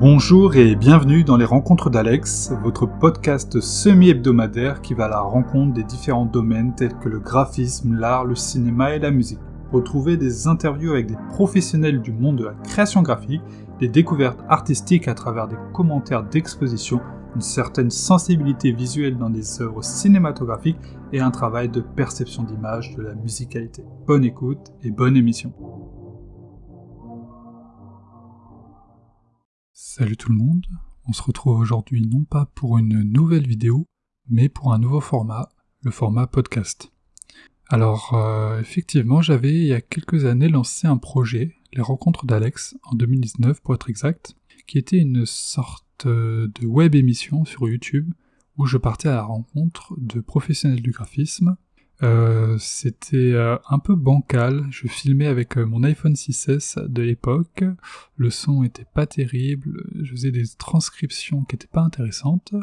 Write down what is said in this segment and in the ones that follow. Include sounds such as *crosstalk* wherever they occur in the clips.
Bonjour et bienvenue dans les Rencontres d'Alex, votre podcast semi-hebdomadaire qui va à la rencontre des différents domaines tels que le graphisme, l'art, le cinéma et la musique. Retrouvez des interviews avec des professionnels du monde de la création graphique, des découvertes artistiques à travers des commentaires d'exposition, une certaine sensibilité visuelle dans des œuvres cinématographiques et un travail de perception d'image de la musicalité. Bonne écoute et bonne émission. Salut tout le monde, on se retrouve aujourd'hui non pas pour une nouvelle vidéo, mais pour un nouveau format, le format podcast. Alors euh, effectivement, j'avais il y a quelques années lancé un projet, les rencontres d'Alex, en 2019 pour être exact, qui était une sorte de web émission sur YouTube où je partais à la rencontre de professionnels du graphisme euh, c'était euh, un peu bancal, je filmais avec euh, mon iPhone 6S de l'époque, le son était pas terrible, je faisais des transcriptions qui étaient pas intéressantes,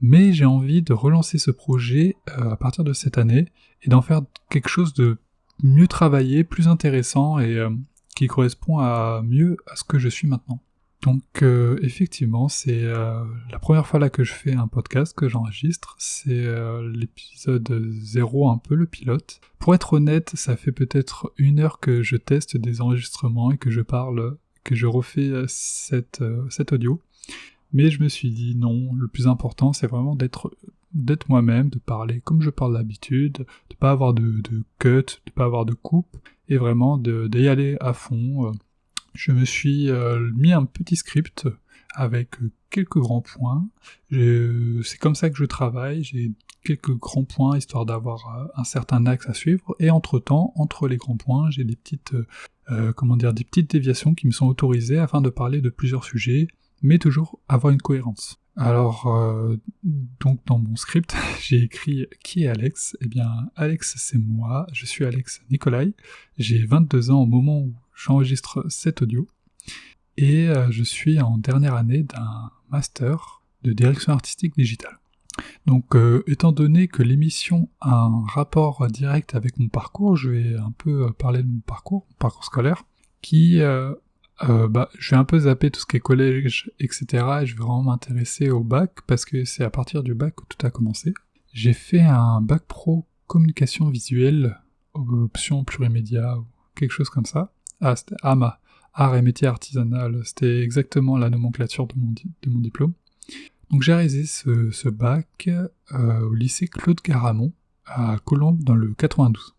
mais j'ai envie de relancer ce projet à partir de cette année et d'en faire quelque chose de mieux travaillé, plus intéressant et qui correspond à mieux à ce que je suis maintenant. Donc euh, effectivement, c'est euh, la première fois là que je fais un podcast, que j'enregistre, c'est euh, l'épisode 0 un peu, le pilote. Pour être honnête, ça fait peut-être une heure que je teste des enregistrements et que je parle, que je refais cette, cet audio. Mais je me suis dit non, le plus important c'est vraiment d'être d'être moi-même, de parler comme je parle d'habitude, de pas avoir de, de cut, de pas avoir de coupe, et vraiment d'y aller à fond je me suis euh, mis un petit script avec euh, quelques grands points. C'est comme ça que je travaille, j'ai quelques grands points histoire d'avoir euh, un certain axe à suivre, et entre-temps, entre les grands points, j'ai des petites, comment dire, des petites déviations qui me sont autorisées afin de parler de plusieurs sujets, mais toujours avoir une cohérence. Alors, donc dans mon script, *laughs* j'ai écrit qui est Alex? Eh bien, Alex, c'est moi. Je suis Alex Nicolai. J'ai 22 ans au moment où j'enregistre cet audio et euh, je suis en dernière année d'un master de direction artistique digitale. Donc euh, étant donné que l'émission a un rapport direct avec mon parcours, je vais un peu euh, parler de mon parcours, mon parcours scolaire, qui bah, je vais un peu zapper tout ce qui est collège, etc. Et je vais vraiment m'intéresser au bac parce que c'est à partir du bac que tout a commencé. J'ai fait un bac pro communication visuelle, option plurimédia ou quelque chose comme ça. Ah, c'était AMA, Art et métier artisanal. C'était exactement la nomenclature de mon, diplôme. Donc j'ai réalisé ce, bac euh, au lycée Claude Garamond à Colombes dans le 92.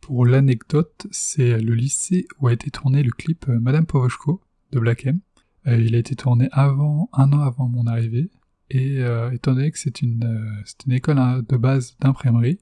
Pour l'anecdote, c'est le lycée où a été tourné le clip euh, Madame Povoshko de Black M. Euh, il a été tourné avant, un an avant mon arrivée, et étant donné que c'est une, une école hein, de base d'imprimerie,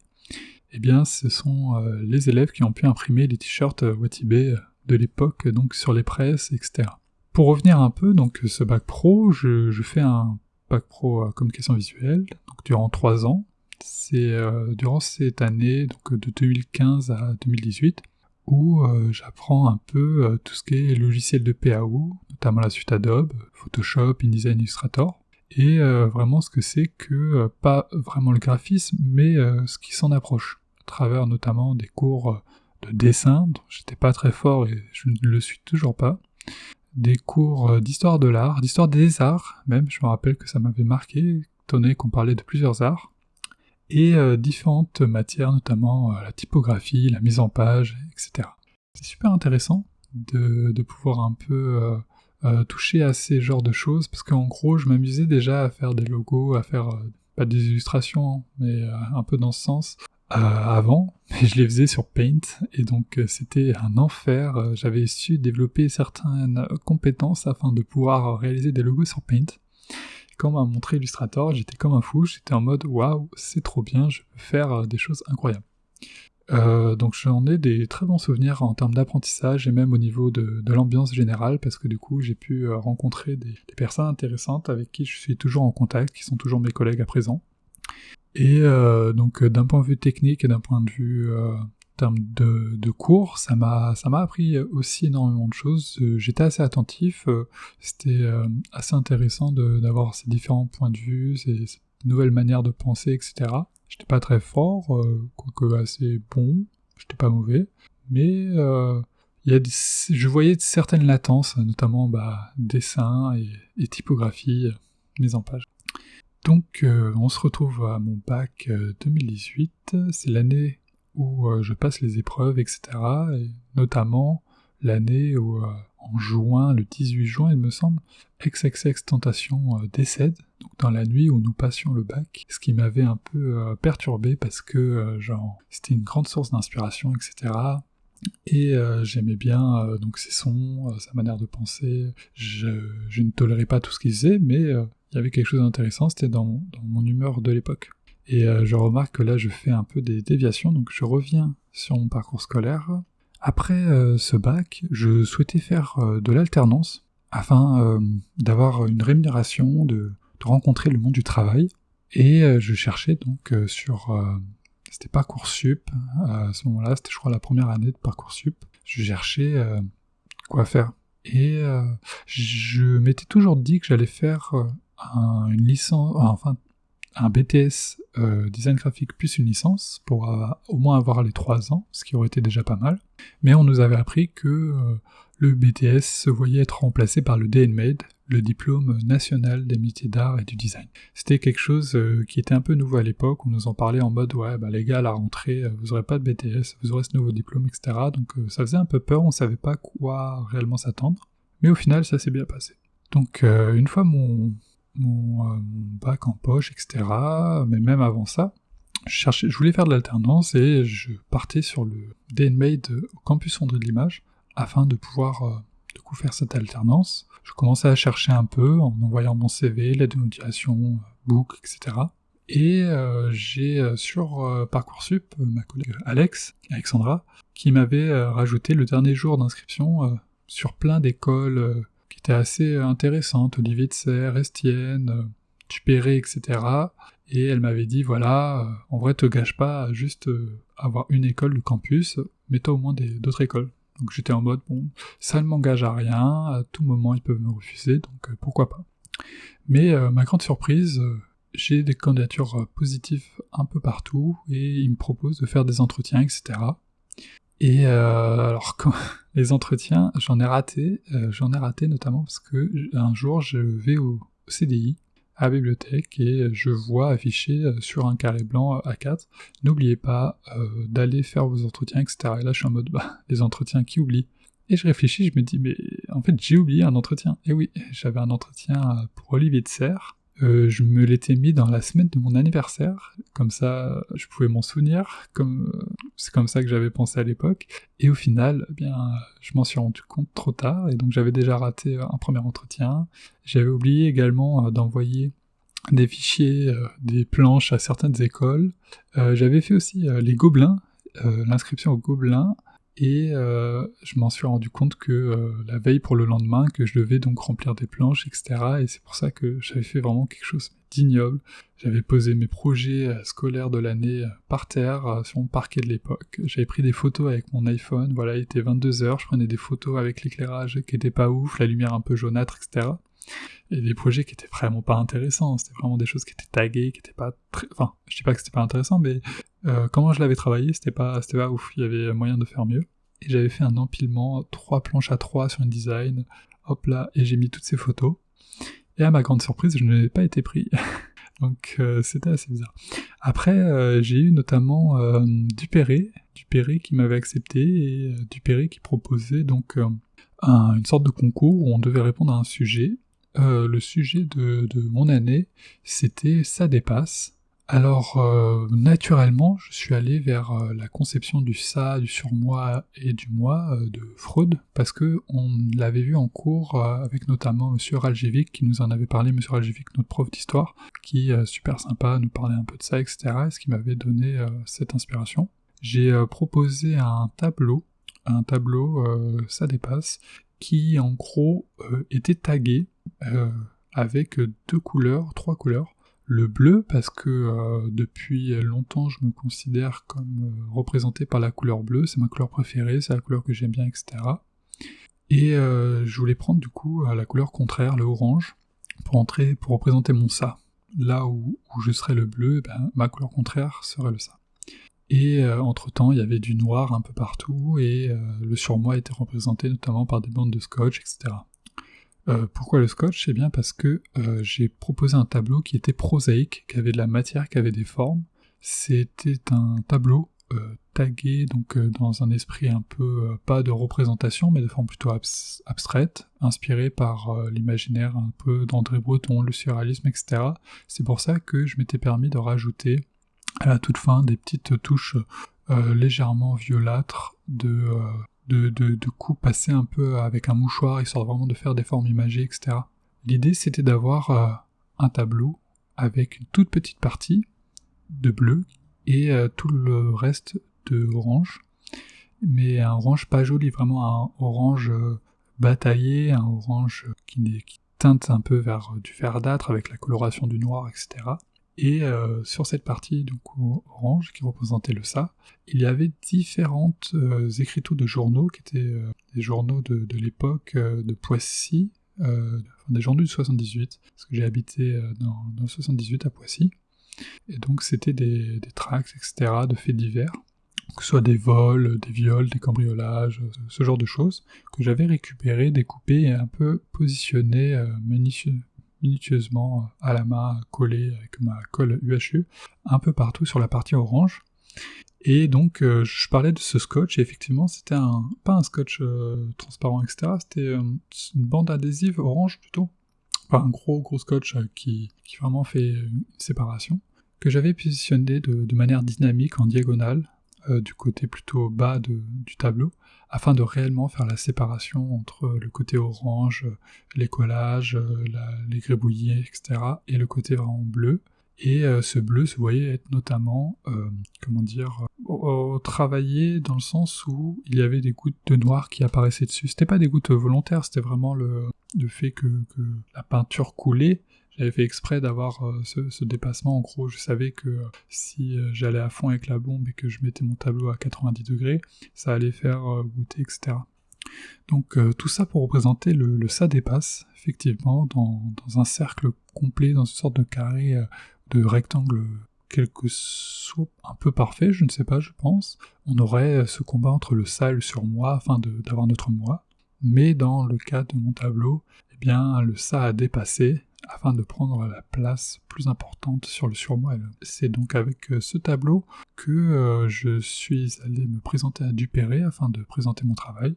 eh bien ce sont les élèves qui ont pu imprimer les t-shirts Watibé de l'époque, donc sur les presses, etc. Pour revenir un peu, donc ce bac pro, je, fais un bac pro communication visuelle, durant trois ans. C'est euh, durant cette année, donc de 2015 à 2018, où euh, j'apprends un peu euh, tout ce qui est logiciel de PAO, notamment la suite Adobe, Photoshop, InDesign, Illustrator, et vraiment ce que c'est que, pas vraiment le graphisme, mais ce qui s'en approche, à travers notamment des cours de dessin, dont j'étais pas très fort et je ne le suis toujours pas, des cours euh, d'histoire de l'art, d'histoire des arts même, je me rappelle que ça m'avait marqué, étant donné qu'on parlait de plusieurs arts, et euh, différentes matières, notamment euh, la typographie, la mise en page, etc. C'est super intéressant de, pouvoir un peu toucher à ces genres de choses, parce qu'en gros, je m'amusais déjà à faire des logos, à faire pas des illustrations, mais un peu dans ce sens, avant, mais je les faisais sur Paint, et donc euh, c'était un enfer. Euh, j'avais su développer certaines compétences afin de pouvoir réaliser des logos sur Paint. Quand m'a montré Illustrator, j'étais comme un fou, j'étais en mode waouh, c'est trop bien, je peux faire des choses incroyables. donc j'en ai des très bons souvenirs en termes d'apprentissage et même au niveau de, l'ambiance générale parce que du coup j'ai pu rencontrer des, personnes intéressantes avec qui je suis toujours en contact, qui sont toujours mes collègues à présent. Et euh, donc euh, d'un point de vue technique et d'un point de vue euh, en termes de, cours, ça m'a ça m'a appris aussi énormément de choses. J'étais assez attentif, c'était assez intéressant d'avoir ces différents points de vue, ces, nouvelles manières de penser, etc. J'étais pas très fort, quoique assez bon, j'étais pas mauvais, mais il y a je voyais certaines latences, notamment bah, dessin et, typographie, mise en page. Donc on se retrouve à mon bac 2018, c'est l'année où je passe les épreuves, etc. Et notamment l'année où en juin, le 18 juin il me semble, XXX Tentation euh, décède, donc dans la nuit où nous passions le bac, ce qui m'avait un peu euh, perturbé parce que euh, genre c'était une grande source d'inspiration, etc. Et j'aimais bien donc ses sons, sa manière de penser. Je, ne tolérais pas tout ce qu'il faisait, mais y avait quelque chose d'intéressant, c'était dans, mon humeur de l'époque. Et je remarque que là je fais un peu des déviations, donc je reviens sur mon parcours scolaire, après euh, ce bac, je souhaitais faire euh, de l'alternance afin euh, d'avoir une rémunération, de, rencontrer le monde du travail. Et je cherchais donc sur... c'était Parcoursup, à ce moment-là, c'était je crois la première année de Parcoursup. Je cherchais quoi faire. Et je m'étais toujours dit que j'allais faire une licence, enfin un BTS euh, design graphique plus une licence pour euh, au moins avoir les 3 ans, ce qui aurait été déjà pas mal. Mais on nous avait appris que euh, le BTS se voyait être remplacé par le DNMADE, le diplôme national des métiers d'art et du design. C'était quelque chose qui était un peu nouveau à l'époque, on nous en parlait en mode ouais bah les gars à la rentrée vous aurez pas de BTS, vous aurez ce nouveau diplôme, etc. Donc ça faisait un peu peur, on savait pas quoi réellement s'attendre. Mais au final ça s'est bien passé. Donc une fois mon, euh, mon, bac en poche, etc. Mais même avant ça, je, cherchais, je voulais faire de l'alternance et je partais sur le DNMAID au campus André de l'Image afin de pouvoir euh, coup faire cette alternance. Je commençais à chercher un peu en envoyant mon CV, l'aide de book, etc. Et euh, j'ai sur Parcoursup ma collègue Alex, Alexandra, qui m'avait rajouté le dernier jour d'inscription sur plein d'écoles qui était assez intéressante, Olivier de Serre, Estienne, euh, Tupéré, etc. Et elle m'avait dit, voilà, euh, en vrai, te gâche pas à juste euh, avoir une école du campus, mais toi au moins d'autres écoles. Donc j'étais en mode, bon, ça ne m'engage à rien, à tout moment ils peuvent me refuser, donc pourquoi pas. Mais ma grande surprise, j'ai des candidatures positives un peu partout, et ils me proposent de faire des entretiens, etc. Et euh, alors quand *laughs* les entretiens, j'en ai raté, euh, j'en ai raté notamment parce que un jour je vais au CDI à la bibliothèque et je vois affiché euh, sur un carré blanc A4 n'oubliez pas d'aller faire vos entretiens etc et là je suis en mode bah les entretiens qui oublient? Et je réfléchis je me dis mais en fait j'ai oublié un entretien. Et oui j'avais un entretien pour Olivier de Serre euh, je me l'étais mis dans la semaine de mon anniversaire, comme ça je pouvais m'en souvenir, comme c'est comme ça que j'avais pensé à l'époque. Et au final, eh bien, je m'en suis rendu compte trop tard, et donc j'avais déjà raté un premier entretien. J'avais oublié également euh, d'envoyer des fichiers, euh, des planches à certaines écoles. j'avais fait aussi les gobelins, l'inscription aux gobelins, et euh, je m'en suis rendu compte que euh, la veille pour le lendemain, que je devais donc remplir des planches, etc. Et c'est pour ça que j'avais fait vraiment quelque chose d'ignoble. J'avais posé mes projets euh, scolaires de l'année par terre sur mon parquet de l'époque. J'avais pris des photos avec mon iPhone, voilà, il était 22h, je prenais des photos avec l'éclairage qui était pas ouf, la lumière un peu jaunâtre, etc. Et des projets qui étaient vraiment pas intéressants, c'était vraiment des choses qui étaient taguées, qui étaient pas très... Enfin, je dis pas que c'était pas intéressant, mais comment je l'avais travaillé, c'était pas, c'était pas ouf, il y avait moyen de faire mieux. J'avais fait un empilement, trois planches à trois sur une design, hop là, et j'ai mis toutes ces photos. Et à ma grande surprise, je n'ai pas été pris. *laughs* Donc euh, c'était assez bizarre. Après, euh, j'ai eu notamment Dupéré, Dupéré qui m'avait accepté, et Dupéré qui proposait donc une sorte de concours où on devait répondre à un sujet. le sujet de mon année, c'était Ça dépasse. Alors, euh, naturellement, je suis allé vers euh, la conception du ça, du surmoi et du moi euh, de Freud, parce que on l'avait vu en cours avec notamment Monsieur Raljevic, qui nous en avait parlé, Monsieur Raljevic, notre prof d'histoire, qui super sympa, nous parlait un peu de ça, etc., et ce qui m'avait donné cette inspiration. J'ai proposé un tableau, un tableau, ça dépasse, qui en gros était tagué avec deux couleurs, trois couleurs, le bleu parce que euh, depuis longtemps je me considère comme euh, représenté par la couleur bleue, c'est ma couleur préférée, c'est la couleur que j'aime bien, etc. Et euh, je voulais prendre du coup la couleur contraire, le orange, pour entrer, pour représenter mon ça. Là où, je serais le bleu, eh ben, ma couleur contraire serait le ça. Et entre-temps, il y avait du noir un peu partout, et le surmoi était représenté notamment par des bandes de scotch, etc. pourquoi le scotch? Eh bien parce que j'ai proposé un tableau qui était prosaïque, qui avait de la matière, qui avait des formes. C'était un tableau euh, tagué donc euh, dans un esprit un peu euh, pas de représentation mais de forme plutôt abstraite, inspiré par l'imaginaire un peu d'André Breton, le surréalisme, etc. C'est pour ça que je m'étais permis de rajouter à la toute fin des petites touches légèrement violâtres de, de, de, de un peu avec un mouchoir, histoire vraiment de faire des formes imagées, etc. L'idée c'était d'avoir un tableau avec une toute petite partie de bleu et euh, tout le reste de orange. Mais un orange pas joli, vraiment un orange euh, bataillé, un orange qui, qui teinte un peu vers du verdâtre avec la coloration du noir, etc. Et euh, sur cette partie orange qui représentait le ça, il y avait différentes écritures de journaux qui étaient des journaux de, l'époque de Poissy, des journaux du 78, parce que j'ai habité dans, le 78 à Poissy. Et donc c'était des, tracts, etc., de faits divers, que ce soit des vols, des viols, des cambriolages, ce genre de choses, que j'avais récupéré, découpé et un peu positionné euh, minutieusement euh, à la main, collé avec ma colle UHU, un peu partout sur la partie orange. Et donc euh, je parlais de ce scotch, et effectivement c'était un, pas un scotch transparent, etc., c'était une bande adhésive orange plutôt, un gros gros scotch qui, qui vraiment fait une séparation que j'avais positionné de, manière dynamique en diagonale, euh, du côté plutôt bas du tableau, afin de réellement faire la séparation entre le côté orange, les collages, euh, les grébouillis, etc., et le côté vraiment bleu. Et euh, ce bleu se voyait être notamment, comment dire, travaillé dans le sens où il y avait des gouttes de noir qui apparaissaient dessus. C'était pas des gouttes volontaires, c'était vraiment le, fait que, la peinture coulait j'avais fait exprès d'avoir euh, ce, dépassement. En gros, je savais que euh, si euh, j'allais à fond avec la bombe et que je mettais mon tableau à 90 degrés, ça allait faire goûter, etc. Donc tout ça pour représenter le, ça dépasse, effectivement, dans, un cercle complet, dans une sorte de carré, de rectangle quelque soit un peu parfait, je ne sais pas, je pense. On aurait ce combat entre le ça et le surmoi afin d'avoir notre moi. Mais dans le cas de mon tableau, eh bien, le ça a dépassé afin de prendre la place plus importante sur le surmoi. C'est donc avec euh, ce tableau que euh, je suis allé me présenter à Dupéré afin de présenter mon travail.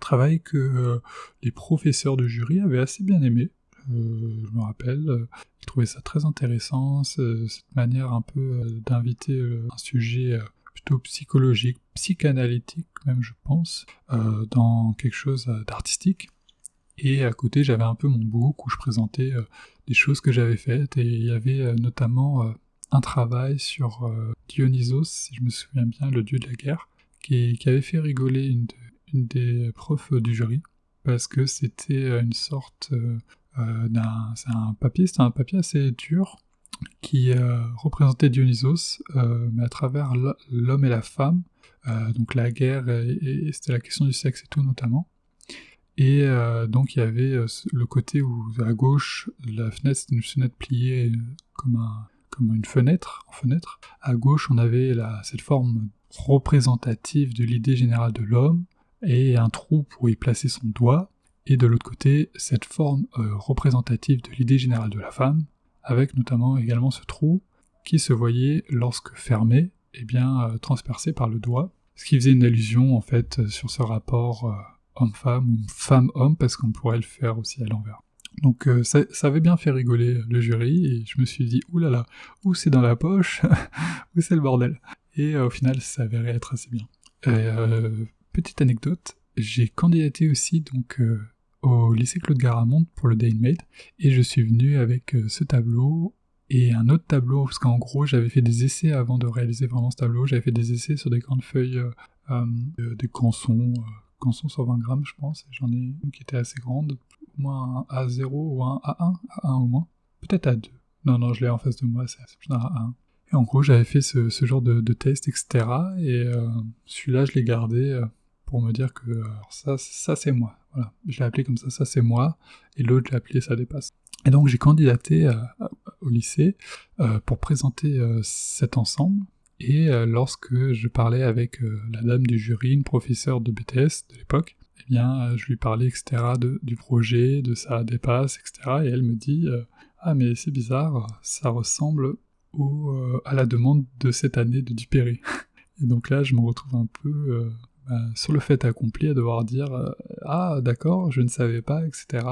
Travail que euh, les professeurs de jury avaient assez bien aimé. je me rappelle, ils trouvaient ça très intéressant, cette manière un peu d'inviter un sujet plutôt psychologique, psychanalytique même je pense, dans quelque chose d'artistique. Et à côté, j'avais un peu mon book où je présentais euh, des choses que j'avais faites, et il y avait euh, notamment euh, un travail sur Dionysos, si je me souviens bien, le dieu de la guerre, qui, avait fait rigoler une, des profs du jury, parce que c'était une sorte d'un... C'est un papier, c'était un papier assez dur, qui représentait Dionysos, mais à travers l'homme et la femme, donc la guerre, et c'était la question du sexe et tout notamment. Et euh, donc il y avait euh, le côté où à gauche, la fenêtre c'était une fenêtre pliée euh, comme, un, comme une fenêtre, en fenêtre. À gauche, on avait cette forme représentative de l'idée générale de l'homme et un trou pour y placer son doigt. Et de l'autre côté, cette forme représentative de l'idée générale de la femme, avec notamment également ce trou qui se voyait lorsque fermé, et eh bien transpercé par le doigt, ce qui faisait une allusion en fait sur ce rapport homme-femme ou femme-homme parce qu'on pourrait le faire aussi à l'envers. Donc euh, ça, avait bien fait rigoler le jury et je me suis dit oulala, là là, où c'est dans la poche, *laughs* où c'est le bordel. Et euh, au final, ça s'avérait être assez bien. Euh, petite anecdote, j'ai candidaté aussi donc au lycée Claude Garamond pour le Day Made et je suis venu avec ce tableau et un autre tableau parce qu'en gros j'avais fait des essais avant de réaliser vraiment ce tableau, j'avais fait des essais sur des grandes feuilles, des cançons canson sur 20 grammes, je pense, et j'en ai une qui était assez grande, au moins un A0 ou un A1, A1 au moins, peut-être A2. Non, non, je l'ai en face de moi, c'est un A1. Et en gros, j'avais fait ce, genre de, test, etc. Et euh, celui-là, je l'ai gardé euh, pour me dire que ça, ça c'est moi. Voilà, je l'ai appelé comme ça, ça c'est moi. Et l'autre, je l'ai appelé ça dépasse. Et donc, j'ai candidaté au lycée euh, pour présenter cet ensemble Et lorsque je parlais avec la dame du jury, une professeure de BTS de l'époque, eh bien, je lui parlais, etc., du projet, de sa dépasse, etc., et elle me dit Ah, mais c'est bizarre, ça ressemble à la demande de cette année de Dupéré. *laughs* et donc là, je me retrouve un peu bah, sur le fait accompli à devoir dire Ah, d'accord, je ne savais pas, etc.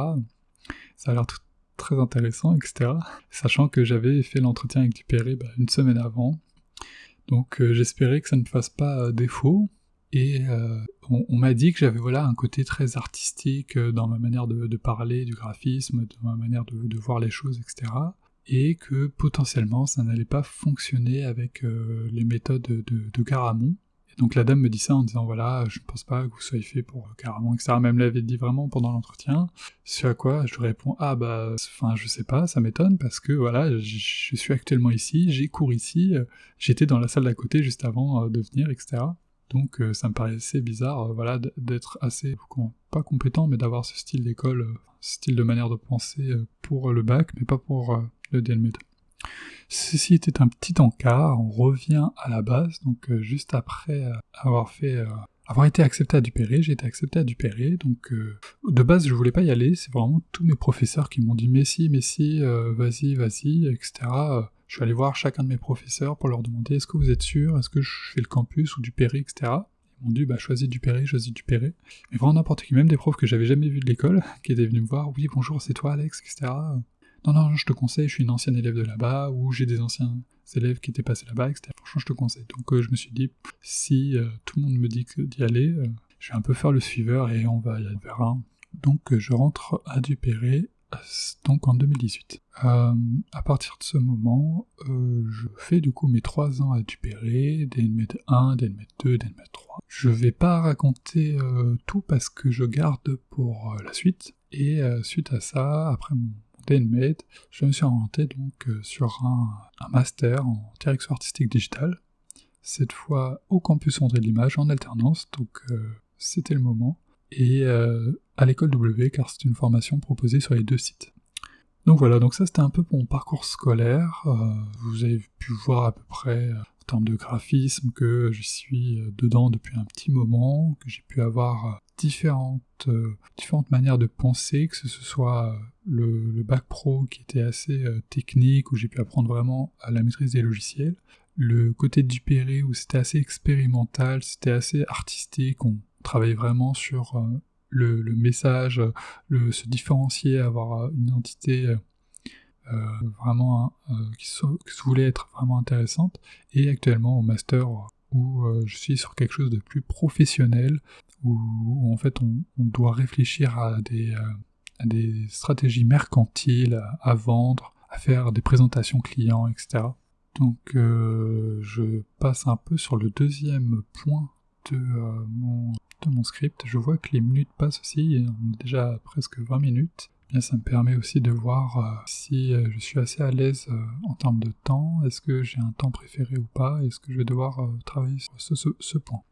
Ça a l'air très intéressant, etc. Sachant que j'avais fait l'entretien avec Dupéré bah, une semaine avant. Donc euh, j'espérais que ça ne fasse pas euh, défaut. Et euh, on, m'a dit que j'avais voilà un côté très artistique dans ma manière de, parler du graphisme, dans ma manière de, voir les choses, etc. Et que potentiellement ça n'allait pas fonctionner avec les méthodes de, de Garamond. Donc la dame me dit ça en disant voilà, je ne pense pas que vous soyez fait pour carrément, etc. Même l'avait dit vraiment pendant l'entretien. Ce à quoi je réponds ah bah, enfin je sais pas, ça m'étonne parce que voilà, je, suis actuellement ici, j'ai cours ici, j'étais dans la salle d'à côté juste avant euh, de venir, etc. Donc euh, ça me paraissait bizarre, euh, voilà, d'être assez pas compétent, mais d'avoir ce style d'école, ce style de manière de penser pour le bac, mais pas pour le DLMED. Ceci était un petit encart, on revient à la base, donc euh, juste après euh, avoir fait euh, avoir été accepté à Dupéré, j'ai été accepté à Dupéré, donc de base je voulais pas y aller, c'est vraiment tous mes professeurs qui m'ont dit mais si, mais si, vas-y, vas-y, etc. je suis allé voir chacun de mes professeurs pour leur demander est-ce que vous êtes sûr, est-ce que je fais le campus ou Dupéré, etc. Ils m'ont dit bah choisis Dupéré, choisis Dupéré. Mais vraiment n'importe qui, même des profs que j'avais jamais vus de l'école, *laughs* qui étaient venus me voir, oui bonjour c'est toi Alex, etc non, non, je te conseille, je suis une ancienne élève de là-bas, ou j'ai des anciens élèves qui étaient passés là-bas, etc. Franchement, je te conseille. Donc euh, je me suis dit, si euh, tout le monde me dit d'y aller, euh, je vais un peu faire le suiveur et on va y aller. Donc je rentre à Dupéré, donc en 2018. à partir de ce moment, je fais du coup mes trois ans à Dupéré, DNMED 1, DNMED 2, DNMED 3. Je vais pas raconter tout parce que je garde pour la suite. Et suite à ça, après mon je me suis orienté donc euh, sur un, master en direction artistique digitale, cette fois au campus André l'Image en alternance, donc euh, c'était le moment, et euh, à l'école W car c'est une formation proposée sur les deux sites. Donc voilà, donc ça c'était un peu mon parcours scolaire, vous avez pu voir à peu près en termes de graphisme que je suis dedans depuis un petit moment, que j'ai pu avoir différentes, différentes manières de penser, que ce soit le, bac pro qui était assez euh, technique, où j'ai pu apprendre vraiment à la maîtrise des logiciels, le côté du Péré où c'était assez expérimental, c'était assez artistique, on travaillait vraiment sur euh, le, message, le, se différencier, avoir une identité vraiment qui, qui, voulait être vraiment intéressante, et actuellement au master où je suis sur quelque chose de plus professionnel, où, en fait on, doit réfléchir à des, euh, des stratégies mercantiles, à, vendre, à faire des présentations clients, etc. Donc euh, je passe un peu sur le deuxième point de, euh, mon, de mon script. Je vois que les minutes passent aussi, on est déjà presque 20 minutes. Bien, ça me permet aussi de voir si je suis assez à l'aise en termes de temps, est-ce que j'ai un temps préféré ou pas, est-ce que je vais devoir travailler sur ce point?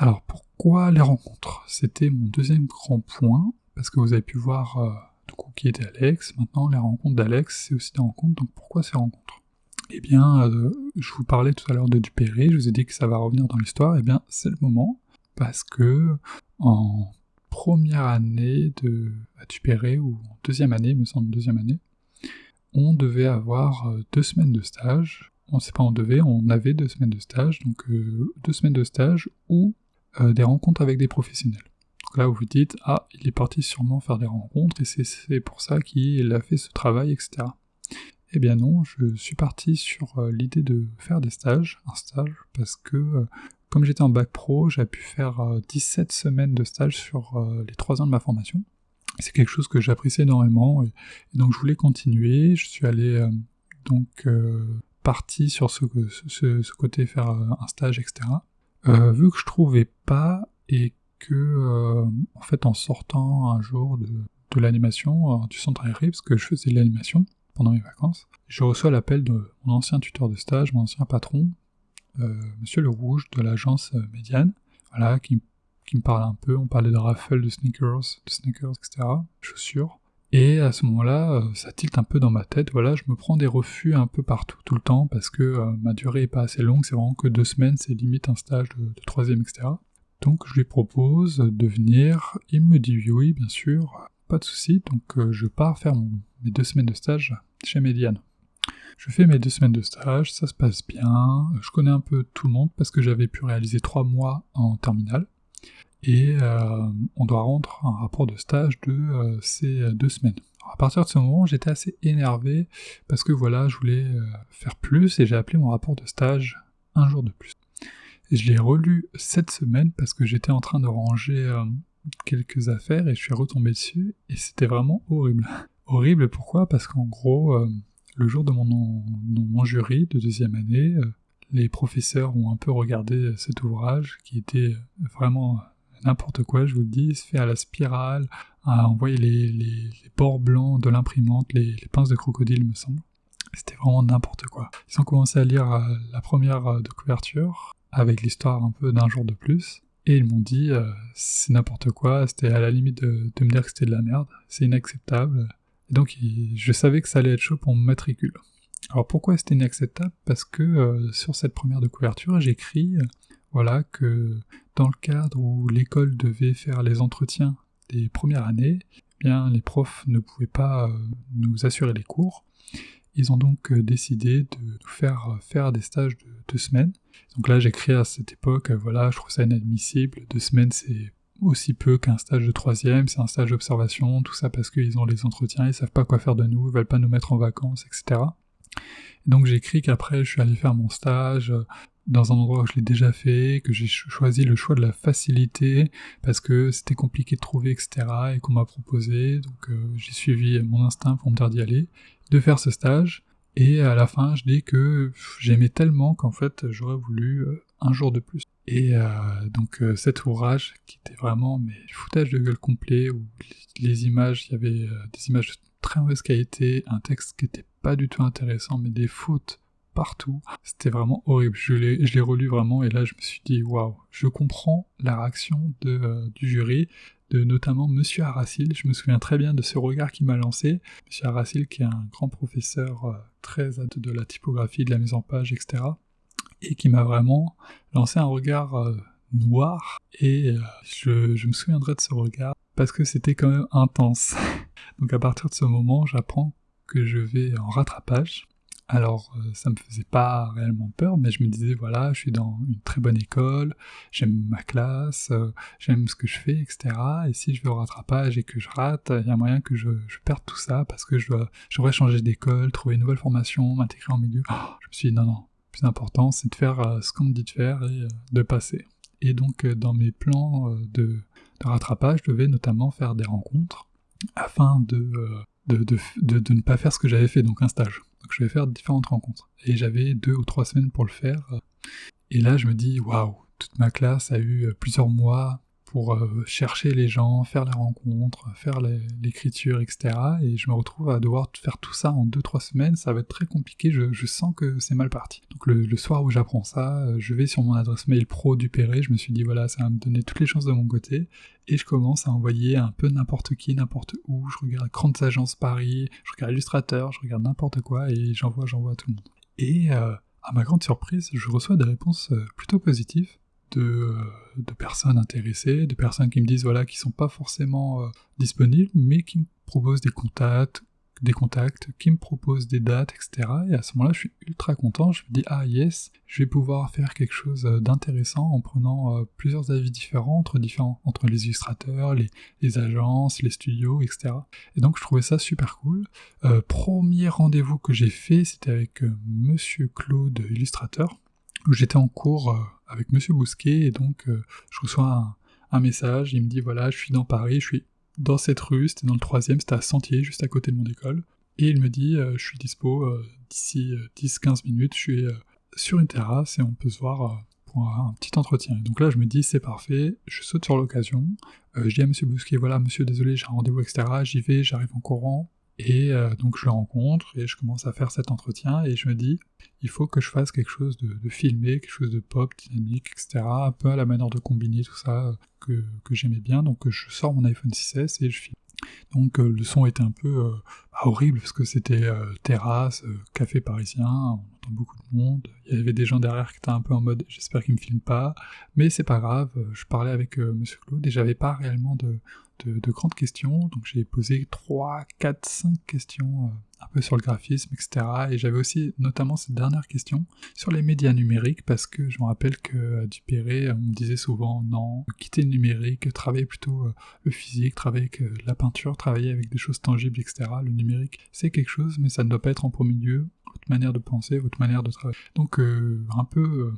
Alors pourquoi les rencontres? C'était mon deuxième grand point, parce que vous avez pu voir euh, qui était Alex, maintenant les rencontres d'Alex c'est aussi des rencontres, donc pourquoi ces rencontres? Eh bien, euh, je vous parlais tout à l'heure de Dupéré, je vous ai dit que ça va revenir dans l'histoire, eh bien c'est le moment, parce que en première année de à ou en deuxième année, me semble deuxième année, on devait avoir euh, deux semaines de stage, on sait pas on devait, on avait deux semaines de stage, donc deux semaines de stage euh, des rencontres avec des professionnels. Là, vous vous dites, ah, il est parti sûrement faire des rencontres, et c'est pour ça qu'il a fait ce travail, etc. Eh bien non, je suis parti sur euh, l'idée de faire des stages, un stage, parce que euh, comme j'étais en bac pro, j'ai pu faire 17 semaines de stage sur les 3 ans de ma formation. C'est quelque chose que j'apprécie énormément, et, donc je voulais continuer, je suis allé donc parti sur ce, côté faire un stage, etc. Euh, vu que je trouvais pas et que euh, en fait en sortant un jour de, de l'animation euh, du centre aéré, parce que je faisais de l'animation pendant mes vacances, je reçois l'appel de mon ancien tuteur de stage, mon ancien patron, Monsieur Le Rouge de l'agence Médiane, voilà, qui, qui, me parle un peu, on parlait de raffle, de sneakers, de sneakers, etc., chaussures, Et à ce moment-là, euh, ça tilte un peu dans ma tête, voilà, je me prends des refus un peu partout, tout le temps, parce que euh, ma durée est pas assez longue, c'est vraiment que deux semaines, c'est limite un stage de, troisième, etc. Donc je lui propose de venir, il me dit oui, bien sûr, pas de souci, donc euh, je pars faire mes deux semaines de stage chez Mediane. Je fais mes deux semaines de stage, ça se passe bien, je connais un peu tout le monde parce que j'avais pu réaliser trois mois en terminale et euh, on doit rendre un rapport de stage de euh, ces deux semaines. à partir de ce moment, j'étais assez énervé parce que voilà, je voulais faire plus et j'ai appelé mon rapport de stage un jour de plus. Je l'ai relu cette semaine parce que j'étais en train de ranger quelques affaires et je suis retombé dessus et c'était vraiment horrible. *laughs* horrible pourquoi? Parce qu'en gros, le jour de mon, jury de deuxième année, les professeurs ont un peu regardé cet ouvrage qui était vraiment n'importe quoi, je vous le dis, fait à la spirale, à envoyer les, les, bords blancs de l'imprimante, les, pinces de crocodile, me semble. C'était vraiment n'importe quoi. Ils ont commencé à lire euh, la première euh, de couverture, avec l'histoire un peu d'un jour de plus, et ils m'ont dit, euh, c'est n'importe quoi, c'était à la limite de, me dire que c'était de la merde, c'est inacceptable. Et donc je savais que ça allait être chaud pour mon matricule. Alors pourquoi c'était inacceptable? Parce que sur cette première de couverture, j'écris voilà que dans le cadre où l'école devait faire les entretiens des premières années, eh bien les profs ne pouvaient pas euh, nous assurer les cours. Ils ont donc euh, décidé de nous faire euh, faire des stages de deux semaines. Donc là, j'écris à cette époque, voilà, je trouve ça inadmissible. Deux semaines, c'est aussi peu qu'un stage de troisième, c'est un stage d'observation, tout ça parce qu'ils ont les entretiens, ils savent pas quoi faire de nous, ils veulent pas nous mettre en vacances, etc. donc j'écris qu'après je suis allé faire mon stage, dans un endroit où je l'ai déjà fait, que j'ai choisi le choix de la facilité parce que c'était compliqué de trouver, etc. et qu'on m'a proposé. Donc euh, j'ai suivi mon instinct pour me dire d'y aller, de faire ce stage. Et à la fin, je dis que j'aimais tellement qu'en fait, j'aurais voulu euh, un jour de plus. Et euh, donc cet ouvrage, qui était vraiment mais foutage de gueule complet, où les images, il y avait des images de très mauvaise qualité, un texte qui était pas du tout intéressant, mais des fautes partout. C'était vraiment horrible. Je l'ai relu vraiment et là je me suis dit waouh, je comprends la réaction de, euh, du jury, de notamment Monsieur Aracil. Je me souviens très bien de ce regard qui m'a lancé. Monsieur Aracil qui est un grand professeur euh, très de la typographie, de la mise en page, etc. Et qui m'a vraiment lancé un regard euh, noir et je, je me souviendrai de ce regard parce que c'était quand même intense. *laughs* Donc à partir de ce moment, j'apprends que je vais en rattrapage alors euh, ça me faisait pas réellement peur, mais je me disais voilà, je suis dans une très bonne école, j'aime ma classe, euh, j'aime ce que je fais, etc. Et si je vais au rattrapage et que je rate, il y a moyen que je, perde tout ça parce que je dois, j'aurais changer d'école, trouver une nouvelle formation, m'intégrer en milieu. Oh, je me suis dit non non, le plus important c'est de faire euh, ce qu'on me dit de faire et de passer. Et donc dans mes plans de, de rattrapage, je devais notamment faire des rencontres afin de de, ne pas faire ce que j'avais fait, donc un stage. Donc je vais faire différentes rencontres. Et j'avais deux ou trois semaines pour le faire. Et là, je me dis, waouh, toute ma classe a eu plusieurs mois pour euh, chercher les gens, faire les rencontres, faire l'écriture, etc. Et je me retrouve à devoir faire tout ça en 2-3 semaines, ça va être très compliqué, je, sens que c'est mal parti. Donc le, soir où j'apprends ça, euh, je vais sur mon adresse mail pro du Péré, je me suis dit voilà, ça va me donner toutes les chances de mon côté, et je commence à envoyer un peu n'importe qui, n'importe où, je regarde grandes agences Paris, je regarde Illustrateur, je regarde n'importe quoi, et j'envoie, j'envoie à tout le monde. Et euh, à ma grande surprise, je reçois des réponses plutôt positives, de, personnes intéressées, de personnes qui me disent voilà qui sont pas forcément euh, disponibles, mais qui me proposent des contacts, des contacts, qui me proposent des dates, etc. Et à ce moment-là, je suis ultra content. Je me dis ah yes, je vais pouvoir faire quelque chose euh, d'intéressant en prenant euh, plusieurs avis différents entre différents entre les illustrateurs, les, les, agences, les studios, etc. Et donc je trouvais ça super cool. premier rendez-vous que j'ai fait, c'était avec Monsieur Claude, illustrateur, où j'étais en cours avec Monsieur Bousquet, et donc euh, je reçois un, message, il me dit voilà, je suis dans Paris, je suis dans cette rue, c'était dans le troisième, c'était à Sentier, juste à côté de mon école, et il me dit euh, je suis dispo euh, d'ici 10-15 minutes, je suis sur une terrasse et on peut se voir pour un, petit entretien. donc là je me dis c'est parfait, je saute sur l'occasion, je dis à Monsieur Bousquet voilà monsieur désolé j'ai un rendez-vous etc, j'y vais, j'arrive en courant, et euh, donc je le rencontre et je commence à faire cet entretien et je me dis, il faut que je fasse quelque chose de, filmé, quelque chose de pop, dynamique, etc. Un peu à la manière de combiner tout ça que, j'aimais bien. Donc je sors mon iPhone 6S et je filme. Donc le son était un peu horrible parce que c'était terrasse, café parisien, on entend beaucoup de monde. Il y avait des gens derrière qui étaient un peu en mode j'espère qu'ils me filment pas, mais c'est pas grave. Je parlais avec Monsieur Claude et j'avais pas réellement de, de, grandes questions. Donc j'ai posé 3, 4, 5 questions euh, un peu sur le graphisme, etc. Et j'avais aussi notamment cette dernière question sur les médias numériques, parce que je me rappelle que à Dupéré, on me disait souvent non, quitter le numérique, travailler plutôt euh, le physique, travailler avec euh, la peinture, travailler avec des choses tangibles, etc. Le numérique, c'est quelque chose, mais ça ne doit pas être en premier lieu votre manière de penser, votre manière de travailler. Donc un peu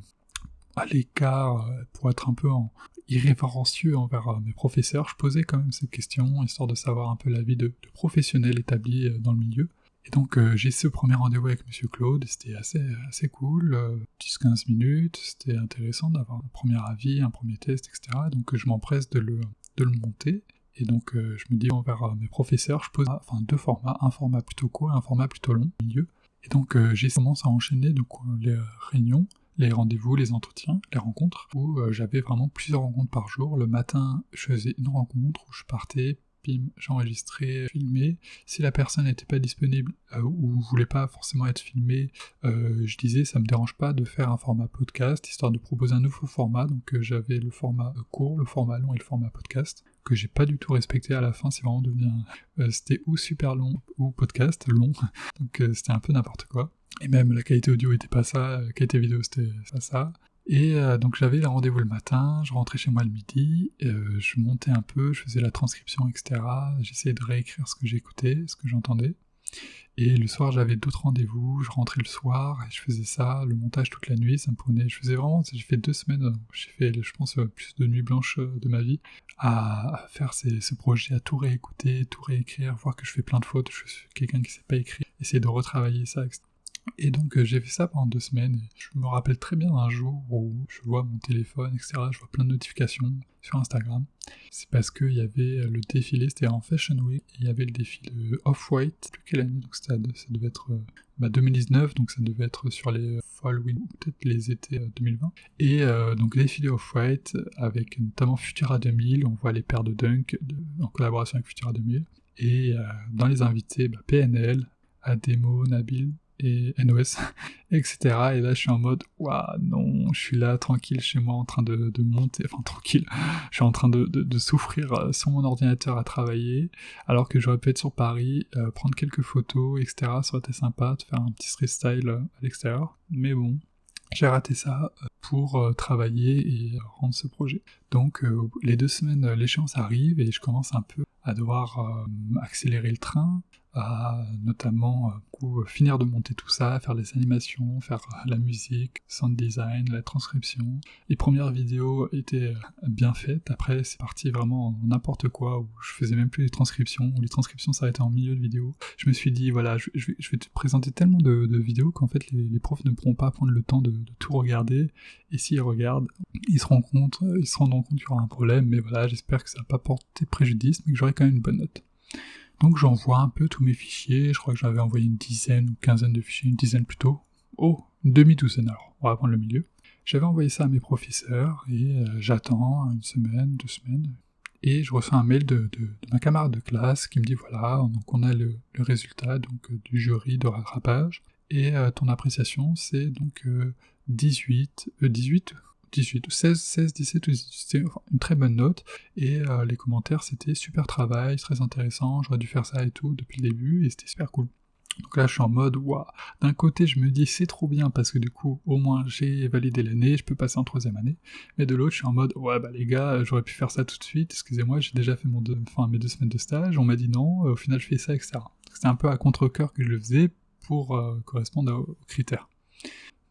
à l'écart, pour être un peu en, irrévérencieux envers euh, mes professeurs, je posais quand même ces questions, histoire de savoir un peu la vie de, de professionnel établi euh, dans le milieu. Et donc euh, j'ai ce premier rendez-vous avec Monsieur Claude, c'était assez, assez cool, 10-15 minutes, c'était intéressant d'avoir un premier avis, un premier test, etc. Donc je m'empresse de le, de le monter. Et donc je me dis envers mes professeurs, je pose enfin, deux formats, un format plutôt court et un format plutôt long milieu. Et donc j'ai commencé à enchaîner donc, les réunions les rendez-vous, les entretiens, les rencontres, où euh, j'avais vraiment plusieurs rencontres par jour. Le matin, je faisais une rencontre où je partais, pim, j'enregistrais, filmais. Si la personne n'était pas disponible euh, ou voulait pas forcément être filmée, euh, je disais ça me dérange pas de faire un format podcast, histoire de proposer un nouveau format. Donc j'avais le format court, le format long et le format podcast que j'ai pas du tout respecté à la fin, c'est vraiment devenu c'était ou super long ou podcast long, *laughs* donc c'était un peu n'importe quoi. Et même la qualité audio était pas ça, la qualité vidéo c'était pas ça. Et euh, donc j'avais le rendez-vous le matin, je rentrais chez moi le midi, euh, je montais un peu, je faisais la transcription, etc. J'essayais de réécrire ce que j'écoutais, ce que j'entendais. Et le soir j'avais d'autres rendez-vous, je rentrais le soir et je faisais ça, le montage toute la nuit, ça me prenait, je faisais vraiment, j'ai fait deux semaines, j'ai fait je pense plus de nuits blanches de ma vie à, faire ces, ce projet, à tout réécouter, tout réécrire, voir que je fais plein de fautes, je suis quelqu'un qui sait pas écrire, essayer de retravailler ça, etc. Et donc euh, j'ai fait ça pendant deux semaines. je me rappelle très bien d'un jour où je vois mon téléphone, etc. Je vois plein de notifications sur Instagram. C'est parce qu'il y avait le défilé, c'était en Fashion Week, et il y avait le défilé Off-White, plus quelle année, donc ça, ça devait être 2019, euh, bah, donc ça devait être sur les Fall Week, peut-être les étés 2020. Euh, et euh, donc défilé Off-White, avec notamment Futura 2000, on voit les paires de Dunk en collaboration avec Futura 2000. Et dans les invités, bah, PNL, Ademo, Nabil, et NOS, *laughs* etc. Et là, je suis en mode, waouh, non, je suis là, tranquille, chez moi, en train de, monter, enfin, tranquille, *laughs* je suis en train de, souffrir euh, sur mon ordinateur à travailler, alors que j'aurais pu être sur Paris, euh, prendre quelques photos, etc. Ça aurait été sympa de faire un petit freestyle euh, à l'extérieur. Mais bon, j'ai raté ça pour travailler et rendre ce projet. Donc les deux semaines, l'échéance arrive et je commence un peu à devoir accélérer le train, à notamment euh, finir de monter tout ça, faire les animations, faire euh, la musique, sound design, la transcription. Les premières vidéos étaient euh, bien faites, après c'est parti vraiment n'importe quoi, où je faisais même plus les transcriptions, où les transcriptions s'arrêtaient en milieu de vidéo. Je me suis dit, voilà, je, vais, te présenter tellement de, vidéos qu'en fait les, profs ne pourront pas prendre le temps de, tout regarder, et s'ils regardent, ils se rendent compte, ils se rendront compte qu'il y aura un problème, mais voilà, j'espère que ça n'a pas porté préjudice, mais que j'aurai quand même une bonne note. Donc j'envoie un peu tous mes fichiers, je crois que j'avais envoyé une dizaine ou quinzaine de fichiers, une dizaine plutôt. Oh, une demi-douzaine alors, on va prendre le milieu. J'avais envoyé ça à mes professeurs et euh, j'attends une semaine, deux semaines, et je reçois un mail de, ma camarade de classe qui me dit voilà, donc on a le, résultat donc euh, du jury de rattrapage, et euh, ton appréciation c'est donc 18, 18 18 ou 16, 16, 17 c'était une très bonne note. Et euh, les commentaires, c'était super travail, très intéressant, j'aurais dû faire ça et tout depuis le début, et c'était super cool. Donc là, je suis en mode, waouh. D'un côté, je me dis, c'est trop bien parce que du coup, au moins, j'ai validé l'année, je peux passer en troisième année. Mais de l'autre, je suis en mode, ouais, bah les gars, j'aurais pu faire ça tout de suite. Excusez-moi, j'ai déjà fait mon enfin, mes deux semaines de stage. On m'a dit non. Au final, je fais ça, etc. C'était un peu à contre-coeur que je le faisais pour euh, correspondre aux critères.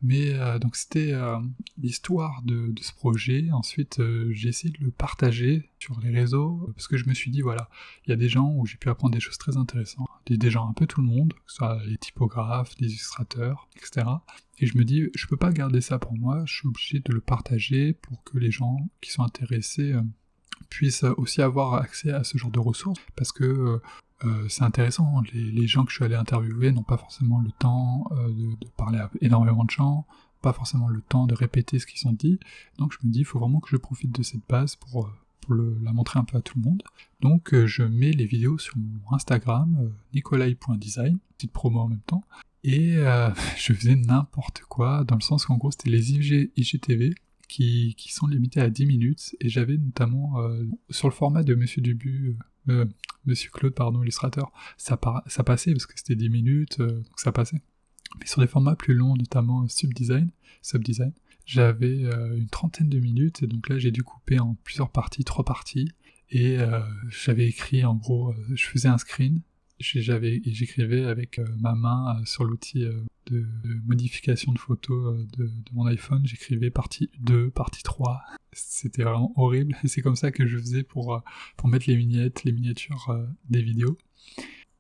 Mais euh, donc c'était euh, l'histoire de, ce projet. Ensuite, euh, j'ai essayé de le partager sur les réseaux parce que je me suis dit voilà, il y a des gens où j'ai pu apprendre des choses très intéressantes, des, gens un peu tout le monde, que ce soit les typographes, les illustrateurs, etc. Et je me dis je peux pas garder ça pour moi, je suis obligé de le partager pour que les gens qui sont intéressés puissent aussi avoir accès à ce genre de ressources parce que euh, c'est intéressant. Les, gens que je suis allé interviewer n'ont pas forcément le temps euh, de, parler à énormément de gens, pas forcément le temps de répéter ce qu'ils ont dit. Donc je me dis, il faut vraiment que je profite de cette base pour, euh, la montrer un peu à tout le monde. Donc je mets les vidéos sur mon Instagram, nicolai.design, petite promo en même temps, et *laughs* je faisais n'importe quoi, dans le sens qu'en gros c'était les IGTV qui, qui, sont limités à 10 minutes, et j'avais notamment sur le format de Monsieur Dubu, Monsieur Claude, pardon, illustrateur, ça, ça passait parce que c'était 10 minutes, donc ça passait. Mais sur des formats plus longs, notamment Subdesign, Subdesign j'avais euh, une trentaine de minutes, et donc là j'ai dû couper en plusieurs parties, trois parties, et euh, j'avais écrit en gros, euh, je faisais un screen, j'écrivais avec ma main sur l'outil de, modification de photos de, mon iPhone, j'écrivais partie 2, partie 3. C'était vraiment horrible c'est comme ça que je faisais pour, pour mettre les vignettes, les miniatures des vidéos.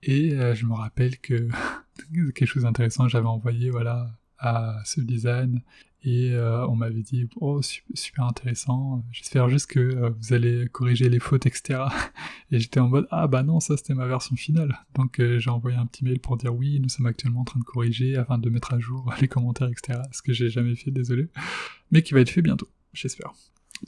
Et je me rappelle que *laughs* quelque chose d'intéressant, j'avais envoyé voilà à ce design et euh, on m'avait dit oh super intéressant. J'espère juste que euh, vous allez corriger les fautes etc *laughs* et j'étais en mode ah bah non ça c'était ma version finale donc euh, j'ai envoyé un petit mail pour dire oui nous sommes actuellement en train de corriger afin de mettre à jour *laughs* les commentaires etc ce que j'ai jamais fait désolé. Mais qui va être fait bientôt j'espère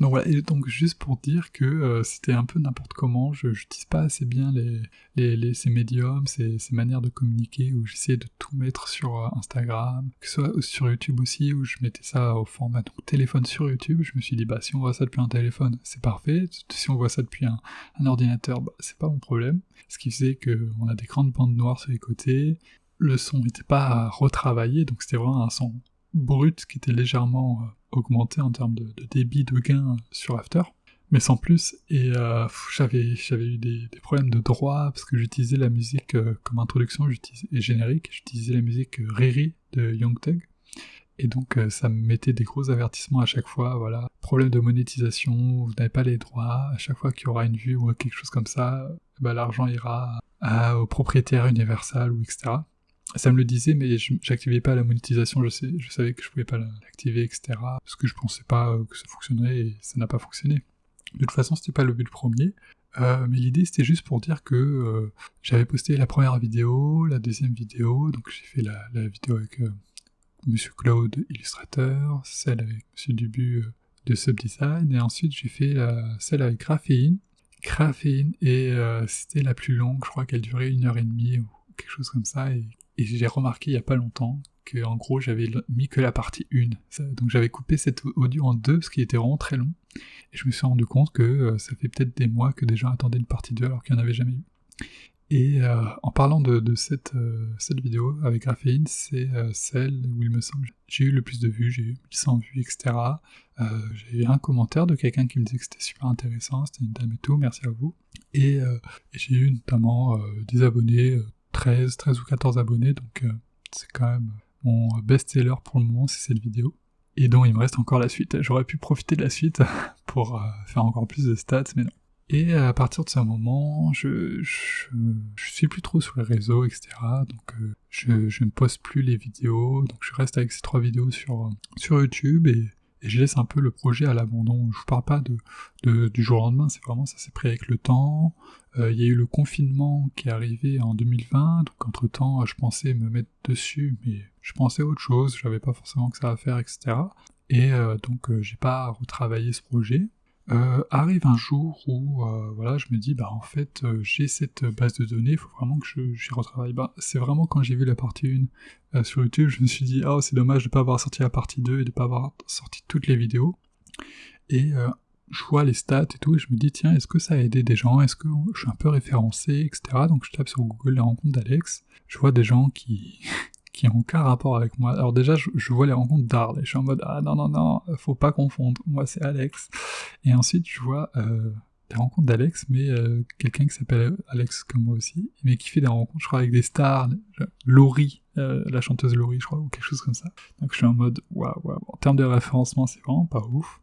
donc voilà, et donc juste pour dire que euh, c'était un peu n'importe comment, je n'utilise pas assez bien les, les, ces médiums, ces, ces, manières de communiquer, où j'essayais de tout mettre sur euh, Instagram, que ce soit sur YouTube aussi, où je mettais ça au format donc, téléphone sur YouTube, je me suis dit, bah si on voit ça depuis un téléphone, c'est parfait, si on voit ça depuis un, un ordinateur, bah, c'est pas mon problème. Ce qui faisait qu'on a des grandes bandes noires sur les côtés, le son n'était pas retravaillé, donc c'était vraiment un son brut qui était légèrement euh, augmenté en termes de, débit de gain sur After, mais sans plus. Et euh, j'avais eu des, problèmes de droit parce que j'utilisais la musique euh, comme introduction et générique. J'utilisais la musique Riri de Young Thug. Et donc ça me mettait des gros avertissements à chaque fois, voilà, problème de monétisation, vous n'avez pas les droits, à chaque fois qu'il y aura une vue ou quelque chose comme ça, bah, l'argent ira au propriétaire universal ou etc ça me le disait, mais j'activais pas la monétisation, je, savais que je pouvais pas l'activer, etc. Parce que je pensais pas euh, que ça fonctionnerait et ça n'a pas fonctionné. De toute façon, c'était pas le but premier. Euh, mais l'idée c'était juste pour dire que euh, j'avais posté la première vidéo, la deuxième vidéo, donc j'ai fait la, vidéo avec Monsieur Claude Illustrateur, celle avec Monsieur Dubu de Subdesign, et ensuite j'ai fait celle avec Graphéine. Graphéine, et c'était la plus longue, je crois qu'elle durait une heure et demie ou quelque chose comme ça, et et j'ai remarqué il y a pas longtemps que en gros j'avais mis que la partie 1. donc j'avais coupé cet audio en deux, ce qui était vraiment très long. Et je me suis rendu compte que euh, ça fait peut-être des mois que des gens attendaient une partie 2 alors qu'il n'y en avait jamais eu. Et euh, en parlant de, cette, euh, cette vidéo avec Graphéine, c'est celle où il me semble j'ai eu le plus de vues, j'ai eu 1100 vues, etc. j'ai eu un commentaire de quelqu'un qui me disait que c'était super intéressant, c'était une dame et tout, merci à vous. Et, et j'ai eu notamment des abonnés 13, 13 ou 14 abonnés, donc euh, c'est quand même mon best-seller pour le moment, c'est cette vidéo. Et donc il me reste encore la suite. J'aurais pu profiter de la suite *laughs* pour euh, faire encore plus de stats, mais non. Et à partir de ce moment, je, je, suis plus trop sur les réseaux, etc. Donc euh, je, je, ne poste plus les vidéos, donc je reste avec ces trois vidéos sur, sur YouTube et et je laisse un peu le projet à l'abandon. Je vous parle pas de, du jour au lendemain, c'est vraiment ça s'est pris avec le temps. Euh, il y a eu le confinement qui est arrivé en 2020, donc entre temps je pensais me mettre dessus, mais je pensais à autre chose, j'avais pas forcément que ça à faire, etc. Et euh, donc euh, j'ai pas retravaillé ce projet. Euh, arrive un jour où euh, voilà, je me dis bah en fait euh, j'ai cette base de données, il faut vraiment que j'y retravaille. Bah, c'est vraiment quand j'ai vu la partie 1 sur YouTube, je me suis dit oh c'est dommage de pas avoir sorti la partie 2 et de pas avoir sorti toutes les vidéos. Et je vois les stats et tout, et je me dis tiens est-ce que ça a aidé des gens, est-ce que je suis un peu référencé, etc. Donc je tape sur Google les rencontres d'Alex, je vois des gens qui qui n'ont aucun rapport avec moi. Alors déjà, je, vois les rencontres d'Arles et je suis en mode ah non non non, faut pas confondre. Moi c'est Alex. Et ensuite je vois euh, des rencontres d'Alex, mais euh, quelqu'un qui s'appelle Alex comme moi aussi, mais qui fait des rencontres, je crois, avec des stars, Laurie, euh, la chanteuse Laurie, je crois, ou quelque chose comme ça. Donc je suis en mode waouh waouh. En termes de référencement, c'est vraiment pas ouf.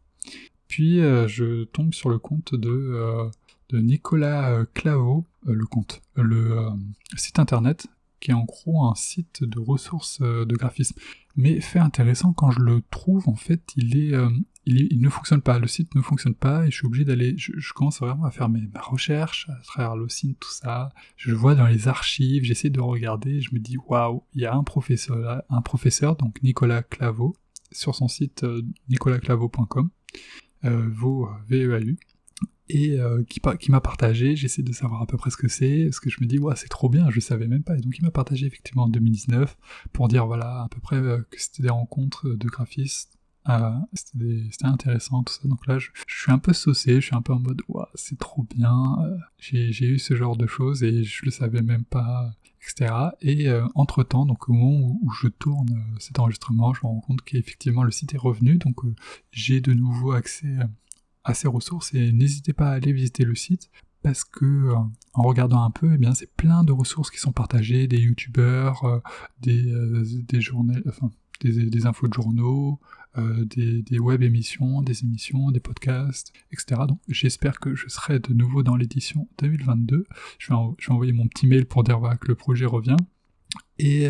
Puis je tombe sur le compte de Nicolas Claveau, le compte, le site internet qui est en gros un site de ressources euh, de graphisme. Mais fait intéressant, quand je le trouve, en fait, il est, euh, il, ne fonctionne pas, le site ne fonctionne pas, et je suis obligé d'aller, je, commence vraiment à faire mes, ma recherche à travers le site, tout ça, je vois dans les archives, j'essaie de regarder, je me dis, waouh, il y a un professeur, un professeur, donc Nicolas Claveau, sur son site euh, nicolasclavo.com, euh, VEAU, et euh, qui, m'a partagé, j'essaie de savoir à peu près ce que c'est, parce que je me dis, ouais, c'est trop bien, je savais même pas. Et donc il m'a partagé effectivement en 2019 pour dire, voilà, à peu près euh, que c'était des rencontres de graphistes. Euh, c'était intéressant tout ça. Donc là, je, suis un peu saucé, je suis un peu en mode, ouais, c'est trop bien. J'ai eu ce genre de choses et je le savais même pas, etc. Et entre temps, donc au moment où, je tourne cet enregistrement, je me rends compte qu'effectivement le site est revenu, donc j'ai de nouveau accès à ces ressources et n'hésitez pas à aller visiter le site parce que euh, en regardant un peu, eh bien c'est plein de ressources qui sont partagées, des youtubeurs, euh, des, euh, des des, infos de journaux, des, web émissions, des émissions, des podcasts, etc. Donc j'espère que je serai de nouveau dans l'édition 2022. Je vais, je vais, envoyer mon petit mail pour dire que le projet revient. Et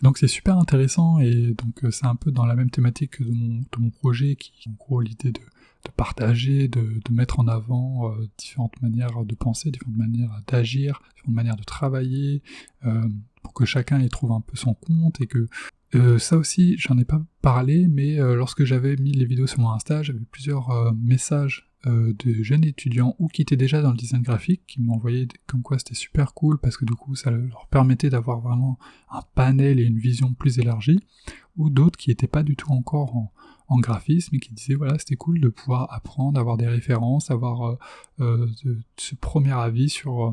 donc c'est super intéressant et donc c'est un peu dans la même thématique de mon, de mon projet qui en gros l'idée de de partager, de, mettre en avant euh, différentes manières de penser, différentes manières d'agir, différentes manières de travailler, euh, pour que chacun y trouve un peu son compte et que euh, ça aussi, j'en ai pas parlé, mais lorsque j'avais mis les vidéos sur mon Insta, j'avais plusieurs messages de jeunes étudiants ou qui étaient déjà dans le design graphique qui m'envoyaient comme quoi c'était super cool parce que du coup ça leur permettait d'avoir vraiment un panel et une vision plus élargie, ou d'autres qui n'étaient pas du tout encore en, graphisme et qui disait voilà c'était cool de pouvoir apprendre, avoir des références, avoir euh, euh, ce premier avis sur, euh,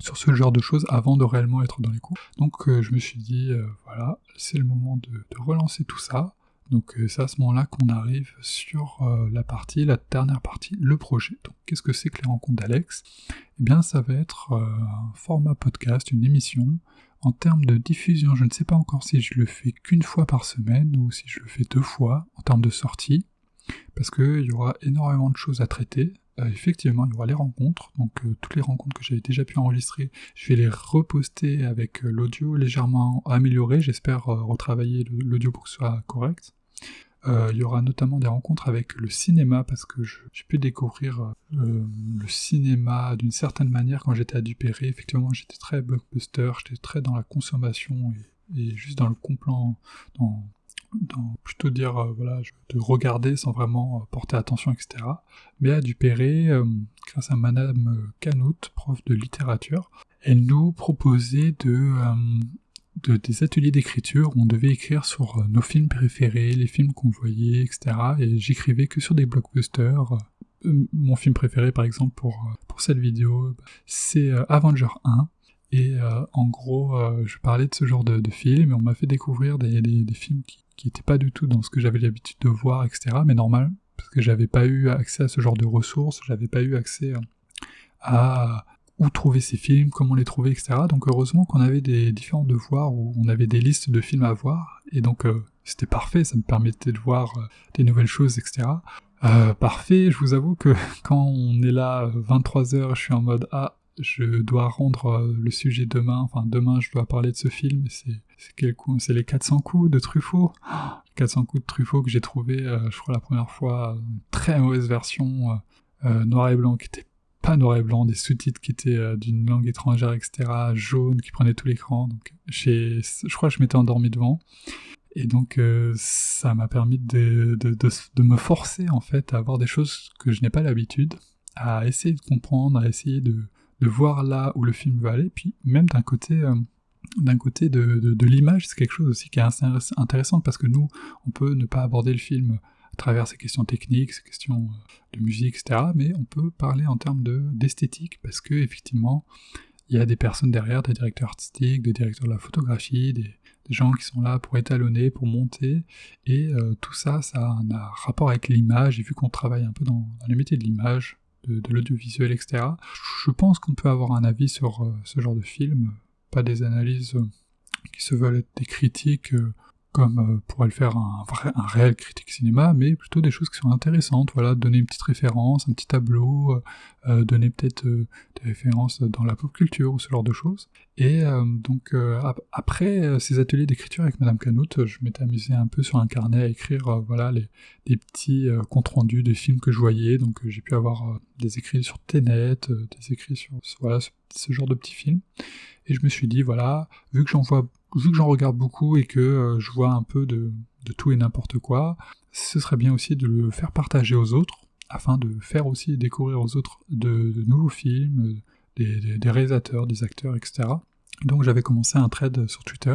sur ce genre de choses avant de réellement être dans les cours. Donc je me suis dit voilà c'est le moment de, relancer tout ça. Donc c'est à ce moment-là qu'on arrive sur la partie, la dernière partie, le projet. Donc qu'est-ce que c'est que les rencontres d'Alex? Eh bien ça va être un format podcast, une émission en termes de diffusion, je ne sais pas encore si je le fais qu'une fois par semaine ou si je le fais deux fois en termes de sortie, parce qu'il y aura énormément de choses à traiter. Euh, effectivement, il y aura les rencontres, donc euh, toutes les rencontres que j'avais déjà pu enregistrer, je vais les reposter avec euh, l'audio légèrement amélioré, j'espère retravailler l'audio pour que ce soit correct. Euh, il y aura notamment des rencontres avec le cinéma parce que j'ai pu découvrir euh, le cinéma d'une certaine manière quand j'étais à Dupéré. Effectivement, j'étais très blockbuster, j'étais très dans la consommation et, juste dans le complant, dans, plutôt dire euh, voilà de regarder sans vraiment porter attention, etc. Mais à Dupéré, grâce à Madame Canout, prof de littérature, elle nous proposait de de, des ateliers d'écriture où on devait écrire sur euh, nos films préférés, les films qu'on voyait, etc. Et j'écrivais que sur des blockbusters. Euh, mon film préféré, par exemple, pour, euh, pour cette vidéo, c'est Avenger 1. Et en gros, je parlais de ce genre de, film et on m'a fait découvrir des, des, des films qui n'étaient pas du tout dans ce que j'avais l'habitude de voir, etc. Mais normal, parce que j'avais pas eu accès à ce genre de ressources, j'avais pas eu accès à où trouver ces films, comment les trouver, etc. Donc heureusement qu'on avait des différents devoirs où on avait des listes de films à voir, et donc euh, c'était parfait, ça me permettait de voir euh, des nouvelles choses, etc. Euh, parfait, je vous avoue que *laughs* quand on est là 23h, je suis en mode ah je dois rendre le sujet demain, enfin demain je dois parler de ce film, c'est quel coup C'est les 400 coups de Truffaut. *gasps* 400 coups de Truffaut que j'ai trouvé, je crois la première fois, une très mauvaise version, noir et blanc, qui était pas noir et blanc, des sous-titres qui étaient euh, d'une langue étrangère, etc., jaune, qui prenaient tout l'écran. Donc, je crois que je m'étais endormi devant. Et donc, euh, ça m'a permis de, de, de, me forcer, en fait, à avoir des choses que je n'ai pas l'habitude, à essayer de comprendre, à essayer de, voir là où le film va aller. Puis, même d'un côté, euh, d'un côté de l'image, c'est quelque chose aussi qui est assez intéressant parce que nous, on peut ne pas aborder le film à travers ces questions techniques, ces questions euh, de musique, etc. Mais on peut parler en termes d'esthétique parce que effectivement, il y a des personnes derrière, des directeurs artistiques, des directeurs de la photographie, des, gens qui sont là pour étalonner, pour monter, et euh, tout ça, ça a un, rapport avec l'image, et vu qu'on travaille un peu dans, les métiers de l'image, de, l'audiovisuel, etc., je pense qu'on peut avoir un avis sur euh, ce genre de film, pas des analyses qui se veulent être des critiques comme euh, pourrait le faire un, vrai, réel critique cinéma, mais plutôt des choses qui sont intéressantes, voilà, donner une petite référence, un petit tableau, euh, euh, donner peut-être des références dans la pop culture ou ce genre de choses. Et donc après ces ateliers d'écriture avec Madame Canout, je m'étais amusé un peu sur un carnet à écrire voilà les, des petits comptes rendus des films que je voyais, donc j'ai pu avoir des écrits sur Tenet, des écrits sur voilà ce, genre de petits films. Et je me suis dit voilà, vu que j'en vois vu que j'en regarde beaucoup et que euh, je vois un peu de, tout et n'importe quoi, ce serait bien aussi de le faire partager aux autres afin de faire aussi découvrir aux autres de, nouveaux films, des, des, réalisateurs, des acteurs, etc. Donc j'avais commencé un thread sur Twitter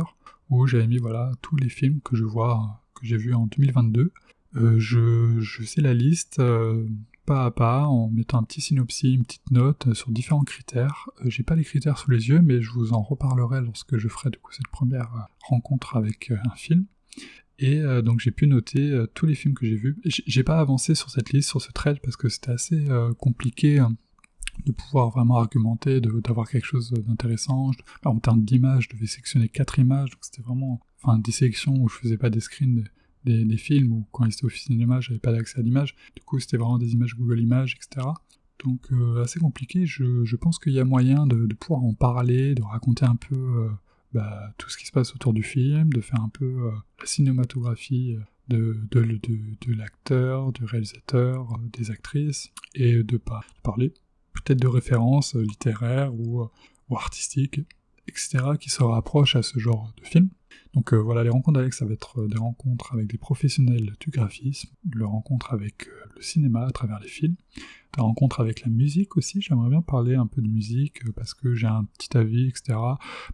où j'avais mis voilà tous les films que je vois, que j'ai vus en 2022. Euh, je, je fais la liste euh, pas à pas en mettant un petit synopsis, une petite note sur différents critères. Euh, j'ai pas les critères sous les yeux, mais je vous en reparlerai lorsque je ferai du cette première rencontre avec un film. Et donc j'ai pu noter tous les films que j'ai vus. J'ai pas avancé sur cette liste, sur ce thread, parce que c'était assez compliqué hein, de pouvoir vraiment argumenter, d'avoir quelque chose d'intéressant. En termes d'images, je devais sélectionner quatre images, donc c'était vraiment enfin, des sélections où je faisais pas des screens des, films, ou quand étaient au cinéma, j'avais pas d'accès à l'image. Du coup, c'était vraiment des images Google Images, etc. Donc euh, assez compliqué, je, pense qu'il y a moyen de, pouvoir en parler, de raconter un peu euh, bah, tout ce qui se passe autour du film, de faire un peu euh, la cinématographie de, l'acteur, du réalisateur, des actrices, et de, pas parler peut-être de références littéraires ou, ou, artistiques, etc., qui se rapprochent à ce genre de film. Donc euh, voilà, les rencontres avec, ça va être des rencontres avec des professionnels du graphisme, des rencontres avec le cinéma à travers les films, des rencontres avec la musique aussi, j'aimerais bien parler un peu de musique parce que j'ai un petit avis, etc.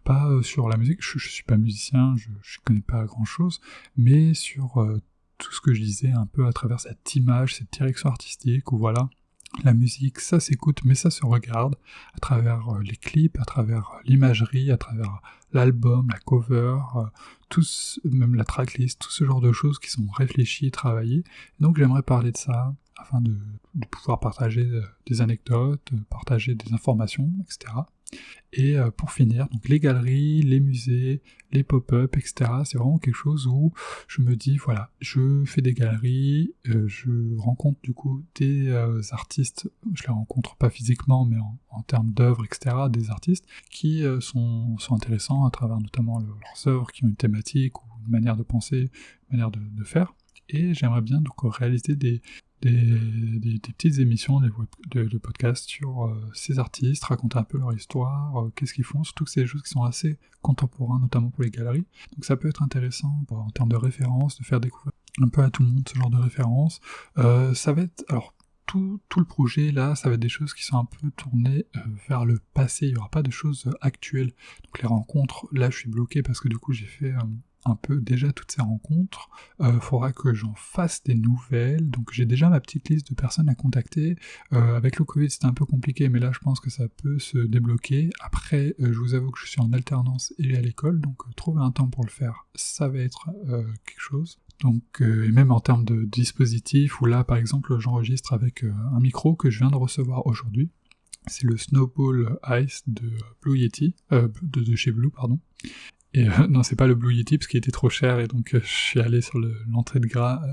Pas sur la musique, je, je suis pas musicien, je, je connais pas grand chose, mais sur tout ce que je disais un peu à travers cette image, cette direction artistique, où voilà, la musique, ça s'écoute, mais ça se regarde à travers euh, les clips, à travers euh, l'imagerie, à travers l'album, la cover, euh, tous, même la tracklist, tout ce genre de choses qui sont réfléchies, travaillées. Donc j'aimerais parler de ça afin de, de pouvoir partager des anecdotes, partager des informations, etc. Et euh, pour finir, donc les galeries, les musées, les pop-up, etc. C'est vraiment quelque chose où je me dis, voilà, je fais des galeries, euh, je rencontre du coup des euh, artistes, je les rencontre pas physiquement, mais en, termes d'œuvres, etc., des artistes qui sont, intéressants à travers notamment leurs œuvres qui ont une thématique ou une manière de penser, une manière de, de faire. Et j'aimerais bien donc réaliser des, des, petites émissions, des, de, podcasts sur euh, ces artistes, raconter un peu leur histoire, euh, qu'est-ce qu'ils font, surtout que c'est des choses qui sont assez contemporains, notamment pour les galeries. Donc ça peut être intéressant en termes de références, de faire découvrir un peu à tout le monde ce genre de références. Euh, ça va être, alors tout, tout, le projet là, ça va être des choses qui sont un peu tournées vers le passé, il n'y aura pas de choses actuelles. Donc les rencontres, là je suis bloqué parce que du coup j'ai fait un peu déjà toutes ces rencontres. Euh, faudra que j'en fasse des nouvelles. Donc j'ai déjà ma petite liste de personnes à contacter. Euh, avec le Covid c'était un peu compliqué, mais là je pense que ça peut se débloquer. Après, euh, je vous avoue que je suis en alternance et à l'école, donc euh, trouver un temps pour le faire, ça va être quelque chose. Donc, et même en termes de dispositifs, où là par exemple j'enregistre avec un micro que je viens de recevoir aujourd'hui. C'est le Snowball Ice de Blue Yeti, de chez Blue, pardon. Et euh, *laughs* non, c'est pas le Blue Yeti parce qu'il était trop cher et donc euh, je suis allé sur l'entrée de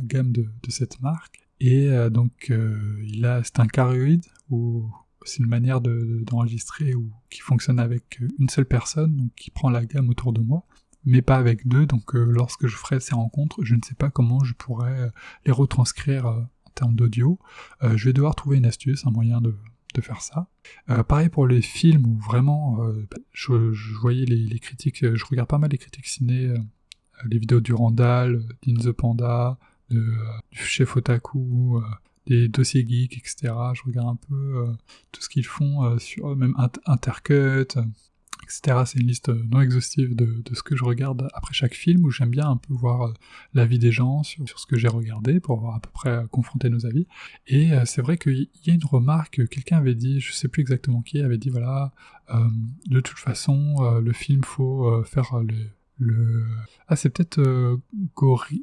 gamme de, cette marque. Et euh, donc il a, c'est un carioïde ou c'est une manière d'enregistrer ou qui fonctionne avec une seule personne, donc qui prend la gamme autour de moi, mais pas avec deux. Donc lorsque je ferai ces rencontres, je ne sais pas comment je pourrais les retranscrire en termes d'audio. je vais devoir trouver une astuce, un moyen de de faire ça. Euh, pareil pour les films où vraiment euh, je, voyais les, critiques, je regarde pas mal les critiques ciné, euh, les vidéos du Randall, d'In the Panda, du chef Otaku, des dossiers geeks, etc. Je regarde un peu tout ce qu'ils font sur même Intercut, c'est une liste non exhaustive de, ce que je regarde après chaque film, où j'aime bien un peu voir euh, l'avis des gens sur, ce que j'ai regardé, pour voir à peu près euh, confronter nos avis. Et euh, c'est vrai qu'il y a une remarque, quelqu'un avait dit, je sais plus exactement qui, avait dit, voilà, de toute façon, le film, faut faire le... Ah, c'est peut-être Gori...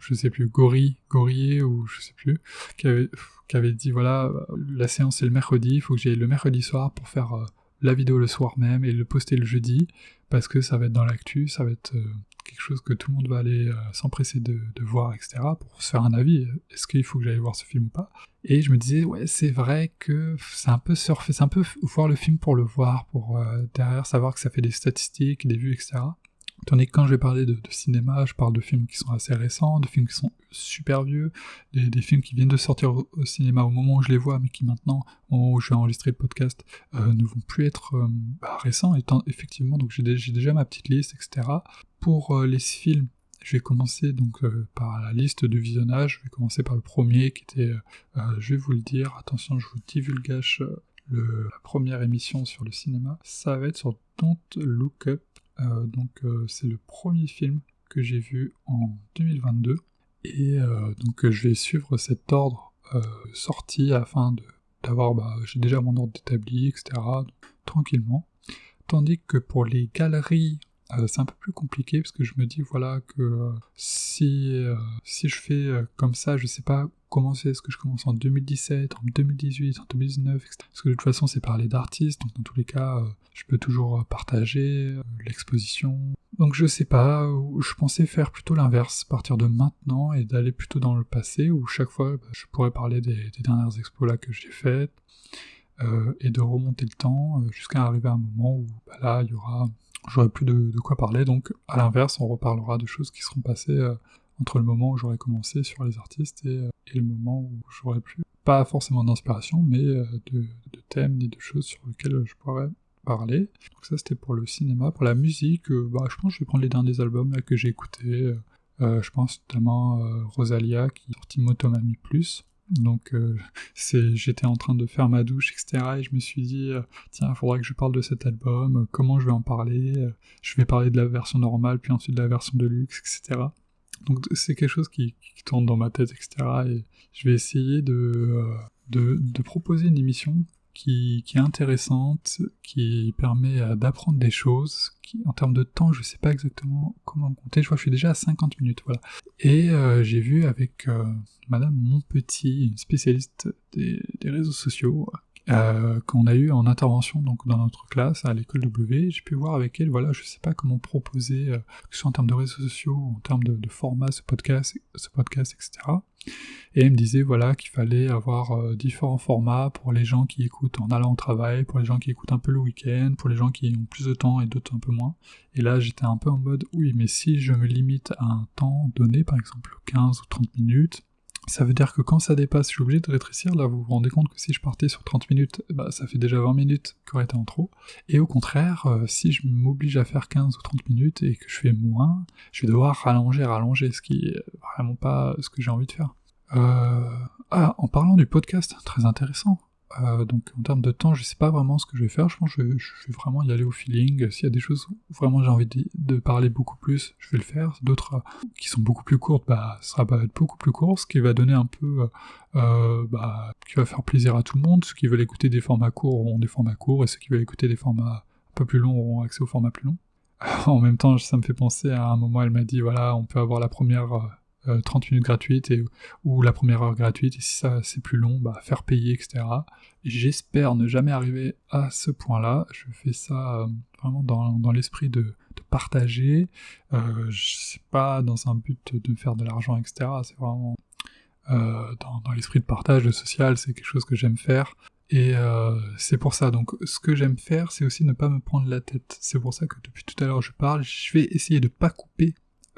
je sais plus, Gori, Gorier, ou je sais plus, qui avait, qui avait dit, voilà, la séance c'est le mercredi, il faut que j'aille le mercredi soir pour faire la vidéo le soir même et le poster le jeudi, parce que ça va être dans l'actu, ça va être euh, quelque chose que tout le monde va aller euh, s'empresser de, voir, etc., pour se faire un avis, est-ce qu'il faut que j'aille voir ce film ou pas? Et je me disais, ouais, c'est vrai que c'est un peu surfer, c'est un peu voir le film pour le voir, pour euh, derrière savoir que ça fait des statistiques, des vues, etc. Tandis que quand je vais parler de, cinéma, je parle de films qui sont assez récents, de films qui sont super vieux, des, films qui viennent de sortir au, cinéma au moment où je les vois, mais qui maintenant, au moment où je vais enregistrer le podcast, euh, ne vont plus être euh, bah, récents. Effectivement, j'ai déjà ma petite liste, etc. Pour euh, les films, Je vais commencer donc par la liste de visionnage. Je vais commencer par le premier qui était, je vais vous le dire, attention, je vous divulgage la première émission sur le cinéma. Ça va être sur Don't Look Up. Donc c'est le premier film que j'ai vu en 2022. Et donc je vais suivre cet ordre sorti afin d'avoir, bah, j'ai déjà mon ordre établi, etc. tranquillement. Tandis que pour les galeries, euh, c'est un peu plus compliqué parce que je me dis voilà que euh, si, euh, si je fais comme ça, je sais pas Est-ce que je commence en 2017, en 2018, en 2019 etc. Parce que de toute façon, c'est parler d'artistes, donc dans tous les cas, je peux toujours partager l'exposition. Donc je sais pas, je pensais faire plutôt l'inverse, partir de maintenant et d'aller plutôt dans le passé, où chaque fois, bah, je pourrais parler des, dernières expos là que j'ai faites, et de remonter le temps jusqu'à arriver à un moment où bah, là, il y aura j'aurai plus de, quoi parler, donc à l'inverse, on reparlera de choses qui seront passées euh, entre le moment où j'aurais commencé sur les artistes euh, et, le moment où j'aurais plus, pas forcément d'inspiration, mais euh, de, thèmes ni de choses sur lesquelles je pourrais parler. Donc ça c'était pour le cinéma. Pour la musique, bah, je pense que je vais prendre les derniers albums que j'ai écoutés. je pense notamment Rosalia qui a sorti Motomami Plus. Donc euh, *laughs* j'étais en train de faire ma douche, etc. Et je me suis dit, euh, tiens, il faudrait que je parle de cet album, euh, comment je vais en parler, je vais parler de la version normale, puis ensuite de la version de luxe, etc. Donc c'est quelque chose qui, qui, tourne dans ma tête, etc. Et je vais essayer de, de, de proposer une émission qui, est intéressante, qui permet euh, d'apprendre des choses. Qui, en termes de temps, je sais pas exactement comment compter. Je vois je suis déjà à 50 minutes, voilà. Et euh, j'ai vu avec euh, Madame Monpetit, une spécialiste des, des réseaux sociaux, euh, qu'on a eu en intervention donc dans notre classe à l'école W. J'ai pu voir avec elle, voilà, je sais pas comment proposer, euh, que ce soit en termes de réseaux sociaux, en termes de, de, format, ce podcast, ce podcast, etc. Et elle me disait voilà qu'il fallait avoir euh, différents formats pour les gens qui écoutent en allant au travail, pour les gens qui écoutent un peu le week-end, pour les gens qui ont plus de temps et d'autres un peu moins. Et là j'étais un peu en mode oui mais si je me limite à un temps donné, par exemple 15 ou 30 minutes, ça veut dire que quand ça dépasse, je suis obligé de rétrécir. Là, vous vous rendez compte que si je partais sur 30 minutes, bah, ça fait déjà 20 minutes qui auraient été en trop. Et au contraire, euh, si je m'oblige à faire 15 ou 30 minutes et que je fais moins, je vais devoir rallonger, rallonger, ce qui est vraiment pas ce que j'ai envie de faire. Euh... Ah, en parlant du podcast, très intéressant. Euh, donc en termes de temps, je sais pas vraiment ce que je vais faire. Je pense que je, vais vraiment y aller au feeling. S'il y a des choses où vraiment j'ai envie de, parler beaucoup plus, je vais le faire. D'autres euh, qui sont beaucoup plus courtes, bah ça va être beaucoup plus court, ce qui va donner un peu, euh, bah, qui va faire plaisir à tout le monde. Ceux qui veulent écouter des formats courts auront des formats courts, et ceux qui veulent écouter des formats un peu plus longs auront accès aux formats plus longs. *laughs* en même temps, ça me fait penser à un moment, elle m'a dit voilà, on peut avoir la première 30 euh, minutes gratuites ou la première heure gratuite, et si ça c'est plus long, bah, faire payer, etc. J'espère ne jamais arriver à ce point-là. Je fais ça euh, vraiment dans, dans l'esprit de, partager. Euh, c'est pas dans un but de faire de l'argent, etc. C'est vraiment euh, dans, l'esprit de partage, de social, c'est quelque chose que j'aime faire. Et c'est pour ça, donc ce que j'aime faire, c'est aussi ne pas me prendre la tête. C'est pour ça que depuis tout à l'heure je parle, je vais essayer de pas couper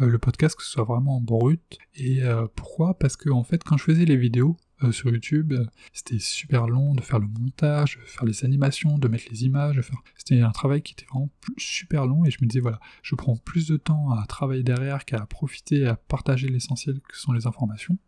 le podcast, que ce soit vraiment brut. Et euh, pourquoi? Parce que en fait, quand je faisais les vidéos euh, sur YouTube, c'était super long de faire le montage, de faire les animations, de mettre les images, faire... c'était un travail qui était vraiment super long. Et je me disais voilà, je prends plus de temps à travailler derrière qu'à profiter, à partager l'essentiel que sont les informations.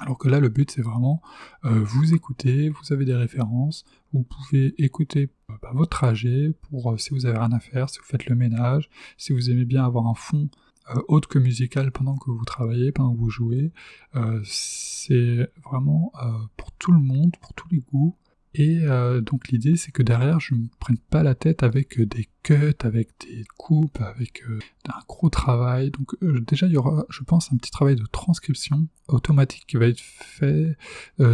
Alors que là, le but, c'est vraiment vous écouter, vous avez des références, vous pouvez écouter bah, votre trajet pour si vous avez rien à faire, si vous faites le ménage, si vous aimez bien avoir un fond euh, autre que musical pendant que vous travaillez, pendant que vous jouez. Euh, c'est vraiment euh, pour tout le monde, pour tous les goûts. Et donc l'idée c'est que derrière je me prenne pas la tête avec des cuts, avec des coupes, avec un gros travail. Donc déjà il y aura, je pense, un petit travail de transcription automatique qui va être fait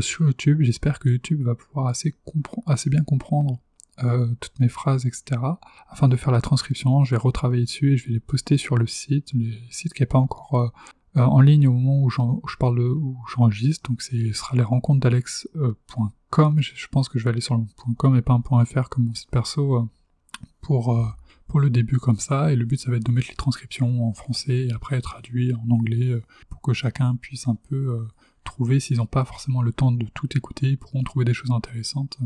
sur YouTube. J'espère que YouTube va pouvoir assez bien comprendre euh, toutes mes phrases, etc. Afin de faire la transcription, je vais retravailler dessus et je vais les poster sur le site, le site qui n'est pas encore euh, euh, en ligne au moment où, je parle où j'enregistre. Donc ce sera les rencontres d'alex.com. Je, pense que je vais aller sur le .com et pas un .fr comme mon site perso pour pour le début comme ça, et le but ça va être de mettre les transcriptions en français et après traduit en anglais pour que chacun puisse un peu trouver, s'ils n'ont pas forcément le temps de tout écouter, ils pourront trouver des choses intéressantes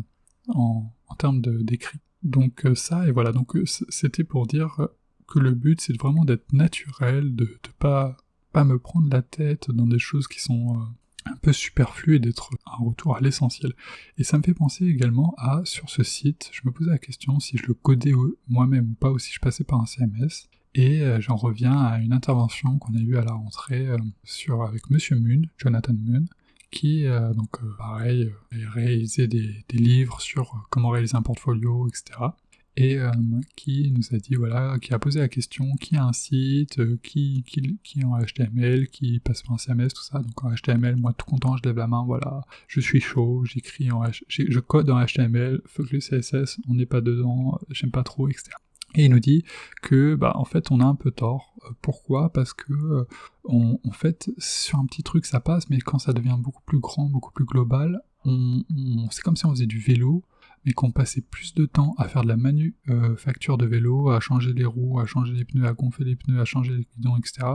en, termes d'écrit. Donc euh, ça, et voilà, donc euh, c'était pour dire que le but c'est vraiment d'être naturel, de, de pas pas me prendre la tête dans des choses qui sont un peu superflues et d'être un retour à l'essentiel. Et ça me fait penser également à, sur ce site, je me posais la question si je le codais moi-même ou pas, ou si je passais par un CMS. Et j'en reviens à une intervention qu'on a eue à la rentrée sur, avec Monsieur Moon, Jonathan Moon, qui, donc pareil, a réalisé des, des, livres sur comment réaliser un portfolio, etc et euh, qui nous a dit voilà, qui a posé la question qui a un site, euh, qui, qui, qui est en HTML, qui passe par un CMS, tout ça. Donc en HTML, moi tout content, je lève la main, voilà, je suis chaud, j'écris en H... je code en HTML, fuck le CSS, on n'est pas dedans, j'aime pas trop, etc. Et il nous dit que, bah, en fait, on a un peu tort. Euh, pourquoi? Parce que, on, en fait, sur un petit truc, ça passe, mais quand ça devient beaucoup plus grand, beaucoup plus global, on, on c'est comme si on faisait du vélo, mais qu'on passait plus de temps à faire de la manufacture de vélo, à changer les roues, à changer les pneus, à gonfler les pneus, à changer les guidons, etc.,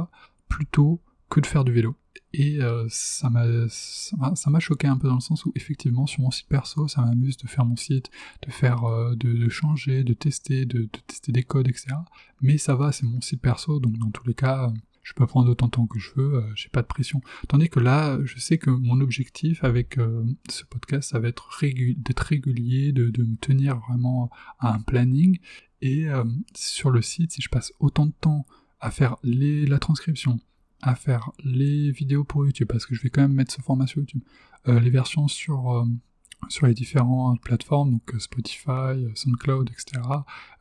plutôt que de faire du vélo. Et euh, ça m'a choqué un peu dans le sens où effectivement sur mon site perso, ça m'amuse de faire mon site, de faire, euh, de, changer, de tester, de, tester des codes, etc. Mais ça va, c'est mon site perso, donc dans tous les cas, je peux prendre autant de temps que je veux, euh, j'ai pas de pression. Tandis que là, je sais que mon objectif avec euh, ce podcast, ça va être d'être régulier, de, me tenir vraiment à un planning. Et euh, sur le site, si je passe autant de temps à faire la transcription, à faire les vidéos pour YouTube, parce que je vais quand même mettre ce format sur YouTube, les versions sur sur les différentes plateformes, donc euh, Spotify, euh, SoundCloud, etc.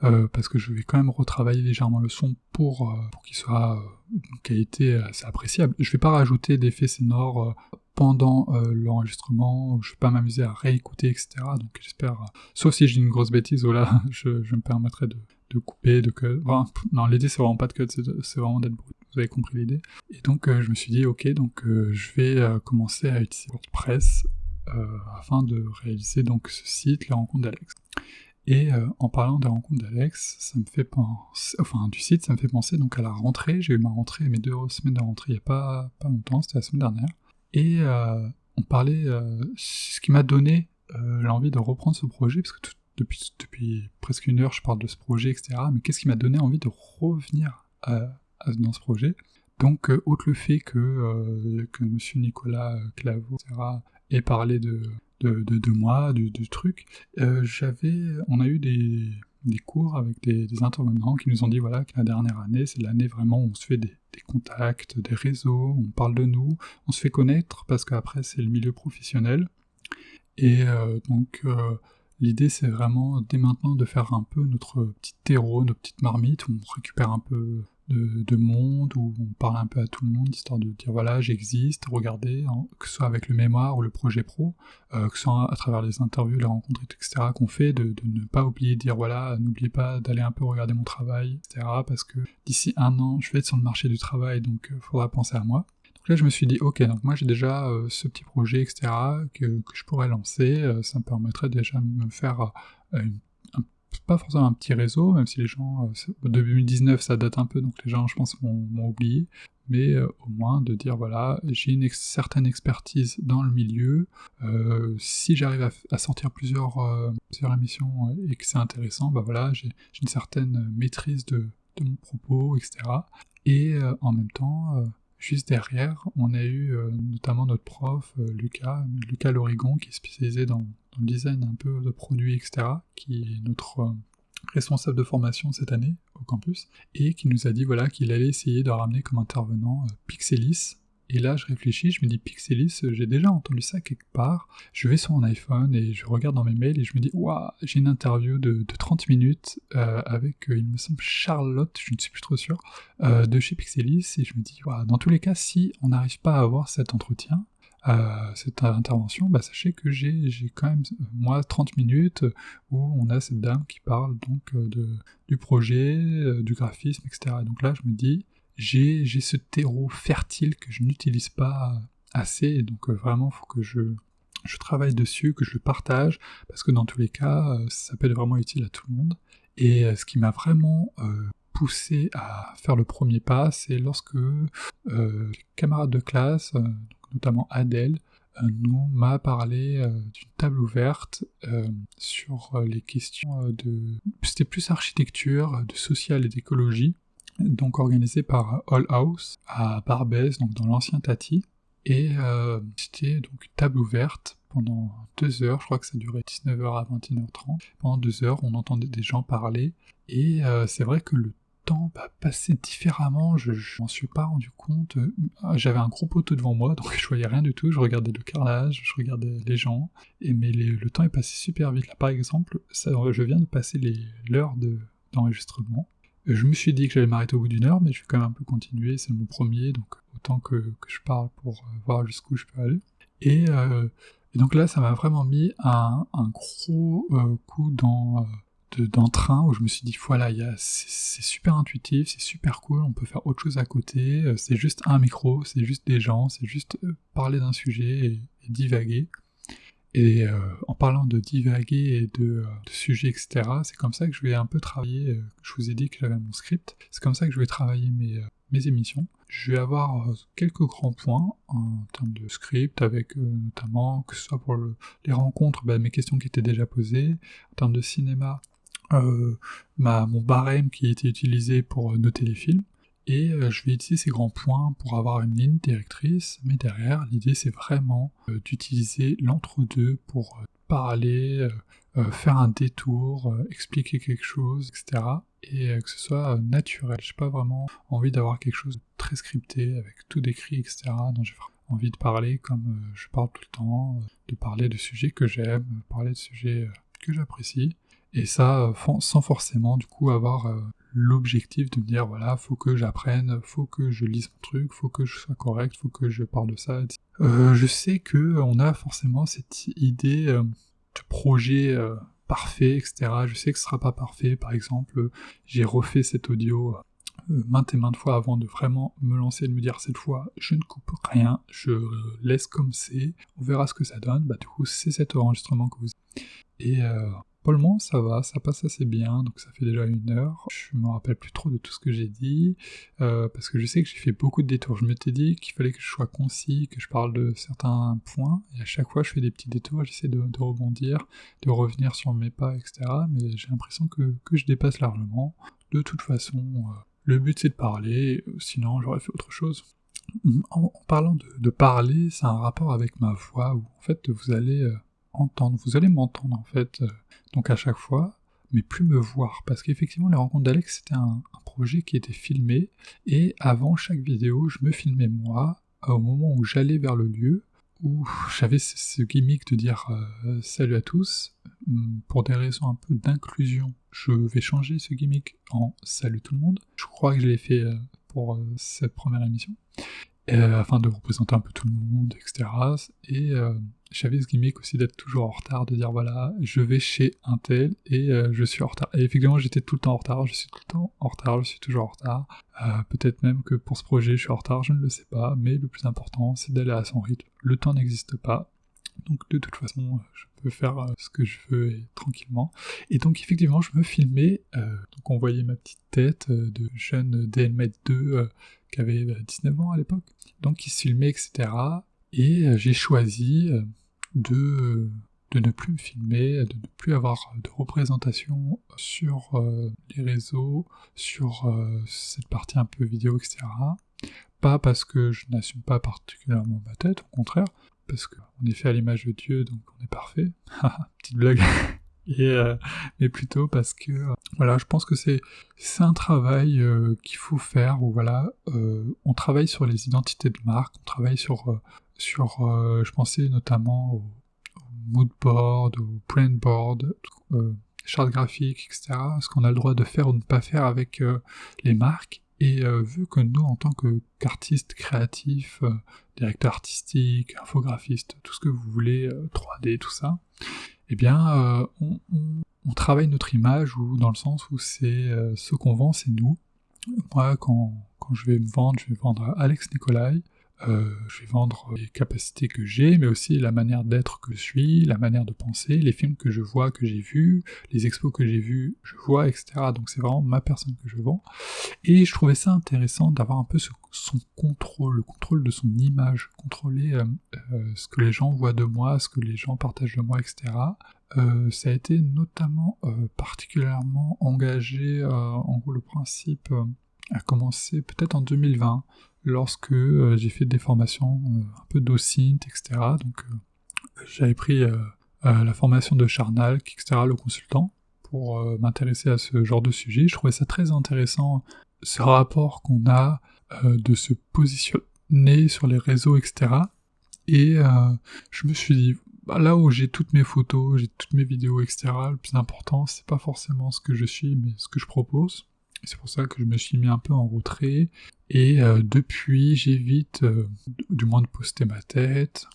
Euh, parce que je vais quand même retravailler légèrement le son pour, pour qu'il soit d'une qualité assez appréciable. Je vais pas rajouter d'effets sonores pendant l'enregistrement, je vais pas m'amuser à réécouter, etc. Donc j'espère, sauf si j'ai une grosse bêtise, *laughs* je me permettrai de, de couper, de cut. non, l'idée c'est vraiment pas de cut, c'est vraiment d'être brut. Vous avez compris l'idée. Et donc je me suis dit, ok, donc je vais commencer à utiliser WordPress euh, afin de réaliser donc ce site, les rencontres d'Alex. Et euh, en parlant des rencontres d'Alex, ça me fait penser, enfin du site, ça me fait penser donc à la rentrée. J'ai eu ma rentrée, mes deux semaines de rentrée il n'y a pas, pas longtemps, c'était la semaine dernière. Et euh, on parlait, ce qui m'a donné l'envie de reprendre ce projet, parce que depuis, depuis presque une heure je parle de ce projet, etc. Mais qu'est-ce qui m'a donné envie de revenir dans ce projet donc, autre le fait que, que M. Nicolas Claveau, etc., et parler de, de, de, moi, du, truc, euh, j'avais, on a eu des, des cours avec des, intervenants qui nous ont dit voilà que la dernière année, c'est l'année vraiment où on se fait des, des, contacts, des réseaux, on parle de nous, on se fait connaître parce qu'après c'est le milieu professionnel. Et euh, donc euh, l'idée c'est vraiment dès maintenant de faire un peu notre petit terreau, nos petites marmites, où on récupère un peu de, monde où on parle un peu à tout le monde, histoire de dire voilà, j'existe, regardez, hein, que ce soit avec le mémoire ou le projet pro, euh, que ce soit à travers les interviews, les rencontres, etc. qu'on fait, de, ne pas oublier de dire voilà, n'oubliez pas d'aller un peu regarder mon travail, etc. Parce que d'ici un an, je vais être sur le marché du travail, donc il euh, faudra penser à moi. Donc là, je me suis dit, ok, donc moi j'ai déjà euh, ce petit projet, etc., que, que je pourrais lancer, ça me permettrait déjà de me faire une pas forcément un petit réseau, même si les gens, euh, 2019 ça date un peu, donc les gens je pense m'ont oublié, mais euh, au moins de dire voilà, j'ai une certaine expertise dans le milieu, euh, si j'arrive à, sortir plusieurs, euh, émissions et que c'est intéressant, bah voilà, j'ai une certaine maîtrise de, de, mon propos, etc. Et en même temps, Juste derrière, on a eu notamment notre prof, Lucas, Lucas Lorigon, qui est spécialisé dans, design un peu de produits, etc., qui est notre responsable de formation cette année au campus, et qui nous a dit voilà qu'il allait essayer de ramener comme intervenant euh, Pixelis. Et là, je réfléchis, je me dis Pixelis, j'ai déjà entendu ça quelque part. Je vais sur mon iPhone et je regarde dans mes mails et je me dis waouh, j'ai une interview de, 30 minutes euh, avec, euh, il me semble, Charlotte, je ne suis plus trop sûr, de chez Pixelis. Et je me dis waouh, dans tous les cas, si on n'arrive pas à avoir cet entretien, cette intervention, bah, sachez que j'ai quand même, moi, 30 minutes où on a cette dame qui parle donc euh, du projet, euh, du graphisme, etc. Donc là, je me dis, j'ai ce terreau fertile que je n'utilise pas assez, donc euh, vraiment, faut que je, je travaille dessus, que je le partage, parce que dans tous les cas, ça peut être vraiment utile à tout le monde. Et ce qui m'a vraiment poussé à faire le premier pas, c'est lorsque les camarades de classe, notamment Adèle, euh, nous m'a parlé euh, d'une table ouverte euh, sur les questions de... C'était plus architecture, de social et d'écologie. donc organisé par All House à Barbès, donc dans l'ancien Tati. Et euh, c'était donc une table ouverte pendant deux heures, je crois que ça durait 19h à 21h30. Pendant deux heures, on entendait des gens parler, et euh, c'est vrai que le temps différemment, je, m'en suis pas rendu compte. J'avais un gros poteau devant moi, donc je voyais rien du tout, je regardais le carrelage, je regardais les gens, et mais le temps est passé super vite. Là par exemple, ça, je viens de passer l'heure d'enregistrement. je me suis dit que j'allais m'arrêter au bout d'une heure, mais je vais quand même un peu continuer, c'est mon premier, donc autant que, je parle pour euh, voir jusqu'où je peux aller. Et, euh, donc là, ça m'a vraiment mis un, gros euh, coup dans d'entrain où je me suis dit voilà c'est super intuitif c'est super cool on peut faire autre chose à côté euh, c'est juste un micro c'est juste des gens c'est juste euh, parler d'un sujet et, divaguer. Et euh, en parlant de divaguer et de, de sujets etc c'est comme ça que je vais un peu travailler je vous ai dit que j'avais mon script c'est comme ça que je vais travailler mes, mes émissions. Je vais avoir quelques grands points en termes de script, avec notamment, que ce soit pour les rencontres, bah, mes questions qui étaient déjà posées, en termes de cinéma, ma, mon barème qui était utilisé pour euh, noter les films, et euh, je vais utiliser ces grands points pour avoir une ligne directrice, mais derrière, l'idée c'est vraiment d'utiliser l'entre-deux pour parler, faire un détour, expliquer quelque chose, etc. Et que ce soit naturel. J'ai pas vraiment envie d'avoir quelque chose de très scripté, avec tout décrit, etc. dont j'ai envie de parler comme je parle tout le temps, de parler de sujets que j'aime, parler de sujets que j'apprécie. Et ça, euh, sans forcément du coup avoir euh, l'objectif de me dire voilà, faut que j'apprenne, faut que je lise mon truc, faut que je sois correct, faut que je parle de ça. Euh, je sais que on a forcément cette idée de projet parfait, etc. Je sais que ce sera pas parfait. Par exemple, j'ai refait cet audio maintes et maintes fois avant de vraiment me lancer et de me dire cette fois je ne coupe rien, je laisse comme c'est, on verra ce que ça donne. Bah du coup c'est cet enregistrement que vous et ça va, ça passe assez bien, donc ça fait déjà une heure. Je me rappelle plus trop de tout ce que j'ai dit, euh, parce que je sais que j'ai fait beaucoup de détours. Je m'étais dit qu'il fallait que je sois concis, que je parle de certains points, et à chaque fois je fais des petits détours, j'essaie de, rebondir, de revenir sur mes pas, etc. Mais j'ai l'impression que, je dépasse largement. De toute façon, euh, le but c'est de parler, sinon j'aurais fait autre chose. En, parlant de, parler, c'est un rapport avec ma voix, où en fait vous allez... Euh, entendre, vous allez m'entendre en fait, euh, donc à chaque fois, mais plus me voir, parce qu'effectivement les rencontres d'Alex c'était un, projet qui était filmé, et avant chaque vidéo je me filmais moi, au moment où j'allais vers le lieu, où j'avais ce, gimmick de dire euh, salut à tous, hum, pour des raisons un peu d'inclusion, je vais changer ce gimmick en salut tout le monde, je crois que je l'ai fait euh, pour cette première émission, afin de représenter un peu tout le monde, etc. Et j'avais ce gimmick aussi d'être toujours en retard, de dire voilà, je vais chez un tel et euh, je suis en retard. Et effectivement, j'étais tout le temps en retard, je suis tout le temps en retard, je suis toujours en retard. Euh, peut-être même que pour ce projet, je suis en retard, je ne le sais pas, mais le plus important, c'est d'aller à son rythme. Le temps n'existe pas, donc de toute façon, je peux faire euh, ce que je veux tranquillement. Et donc effectivement, je me filmais, donc on voyait ma petite tête de jeune DNMED 2 qui avait 19 ans à l'époque, donc qui se filmait, etc. Et j'ai choisi de, de ne plus me filmer, de ne plus avoir de représentation sur euh, les réseaux, sur euh, cette partie un peu vidéo, etc. Pas parce que je n'assume pas particulièrement ma tête, au contraire, parce qu'on est fait à l'image de Dieu, donc on est parfait. *laughs* Petite blague. *laughs* Et, euh, mais plutôt parce que voilà je pense que c'est un travail qu'il faut faire où voilà on travaille sur les identités de marque on travaille sur sur, euh, je pensais notamment au, mood board, au print board, euh, charte graphique, etc. Ce qu'on a le droit de faire ou de ne pas faire avec euh, les marques. Et vu que nous, en tant qu'artistes créatifs, directeurs artistiques, infographistes, tout ce que vous voulez, 3D, tout ça, eh bien, on, travaille notre image ou dans le sens où c'est ce qu'on vend, c'est nous. Moi, quand, quand je vais me vendre, je vais vendre Alex Nicolai, euh, je vais vendre les capacités que j'ai, mais aussi la manière d'être que je suis, la manière de penser, les films que je vois, que j'ai vus, les expos que j'ai vus, je vois, etc. Donc c'est vraiment ma personne que je vends. Et je trouvais ça intéressant d'avoir un peu son contrôle, le contrôle de son image, contrôler euh, euh, ce que les gens voient de moi, ce que les gens partagent de moi, etc. ça a été notamment particulièrement engagé, en gros le principe a commencé peut-être en 2020, lorsque j'ai fait des formations un peu docint, etc. Donc j'avais pris la formation de Charnal, etc., le consultant, pour m'intéresser à ce genre de sujet. Je trouvais ça très intéressant, ce rapport qu'on a de se positionner sur les réseaux, etc. Et je me suis dit, bah, là où j'ai toutes mes photos, j'ai toutes mes vidéos, etc., le plus important, c'est pas forcément ce que je suis, mais ce que je propose. C'est pour ça que je me suis mis un peu en retrait. Et euh, depuis, j'évite euh, du moins de poster ma tête.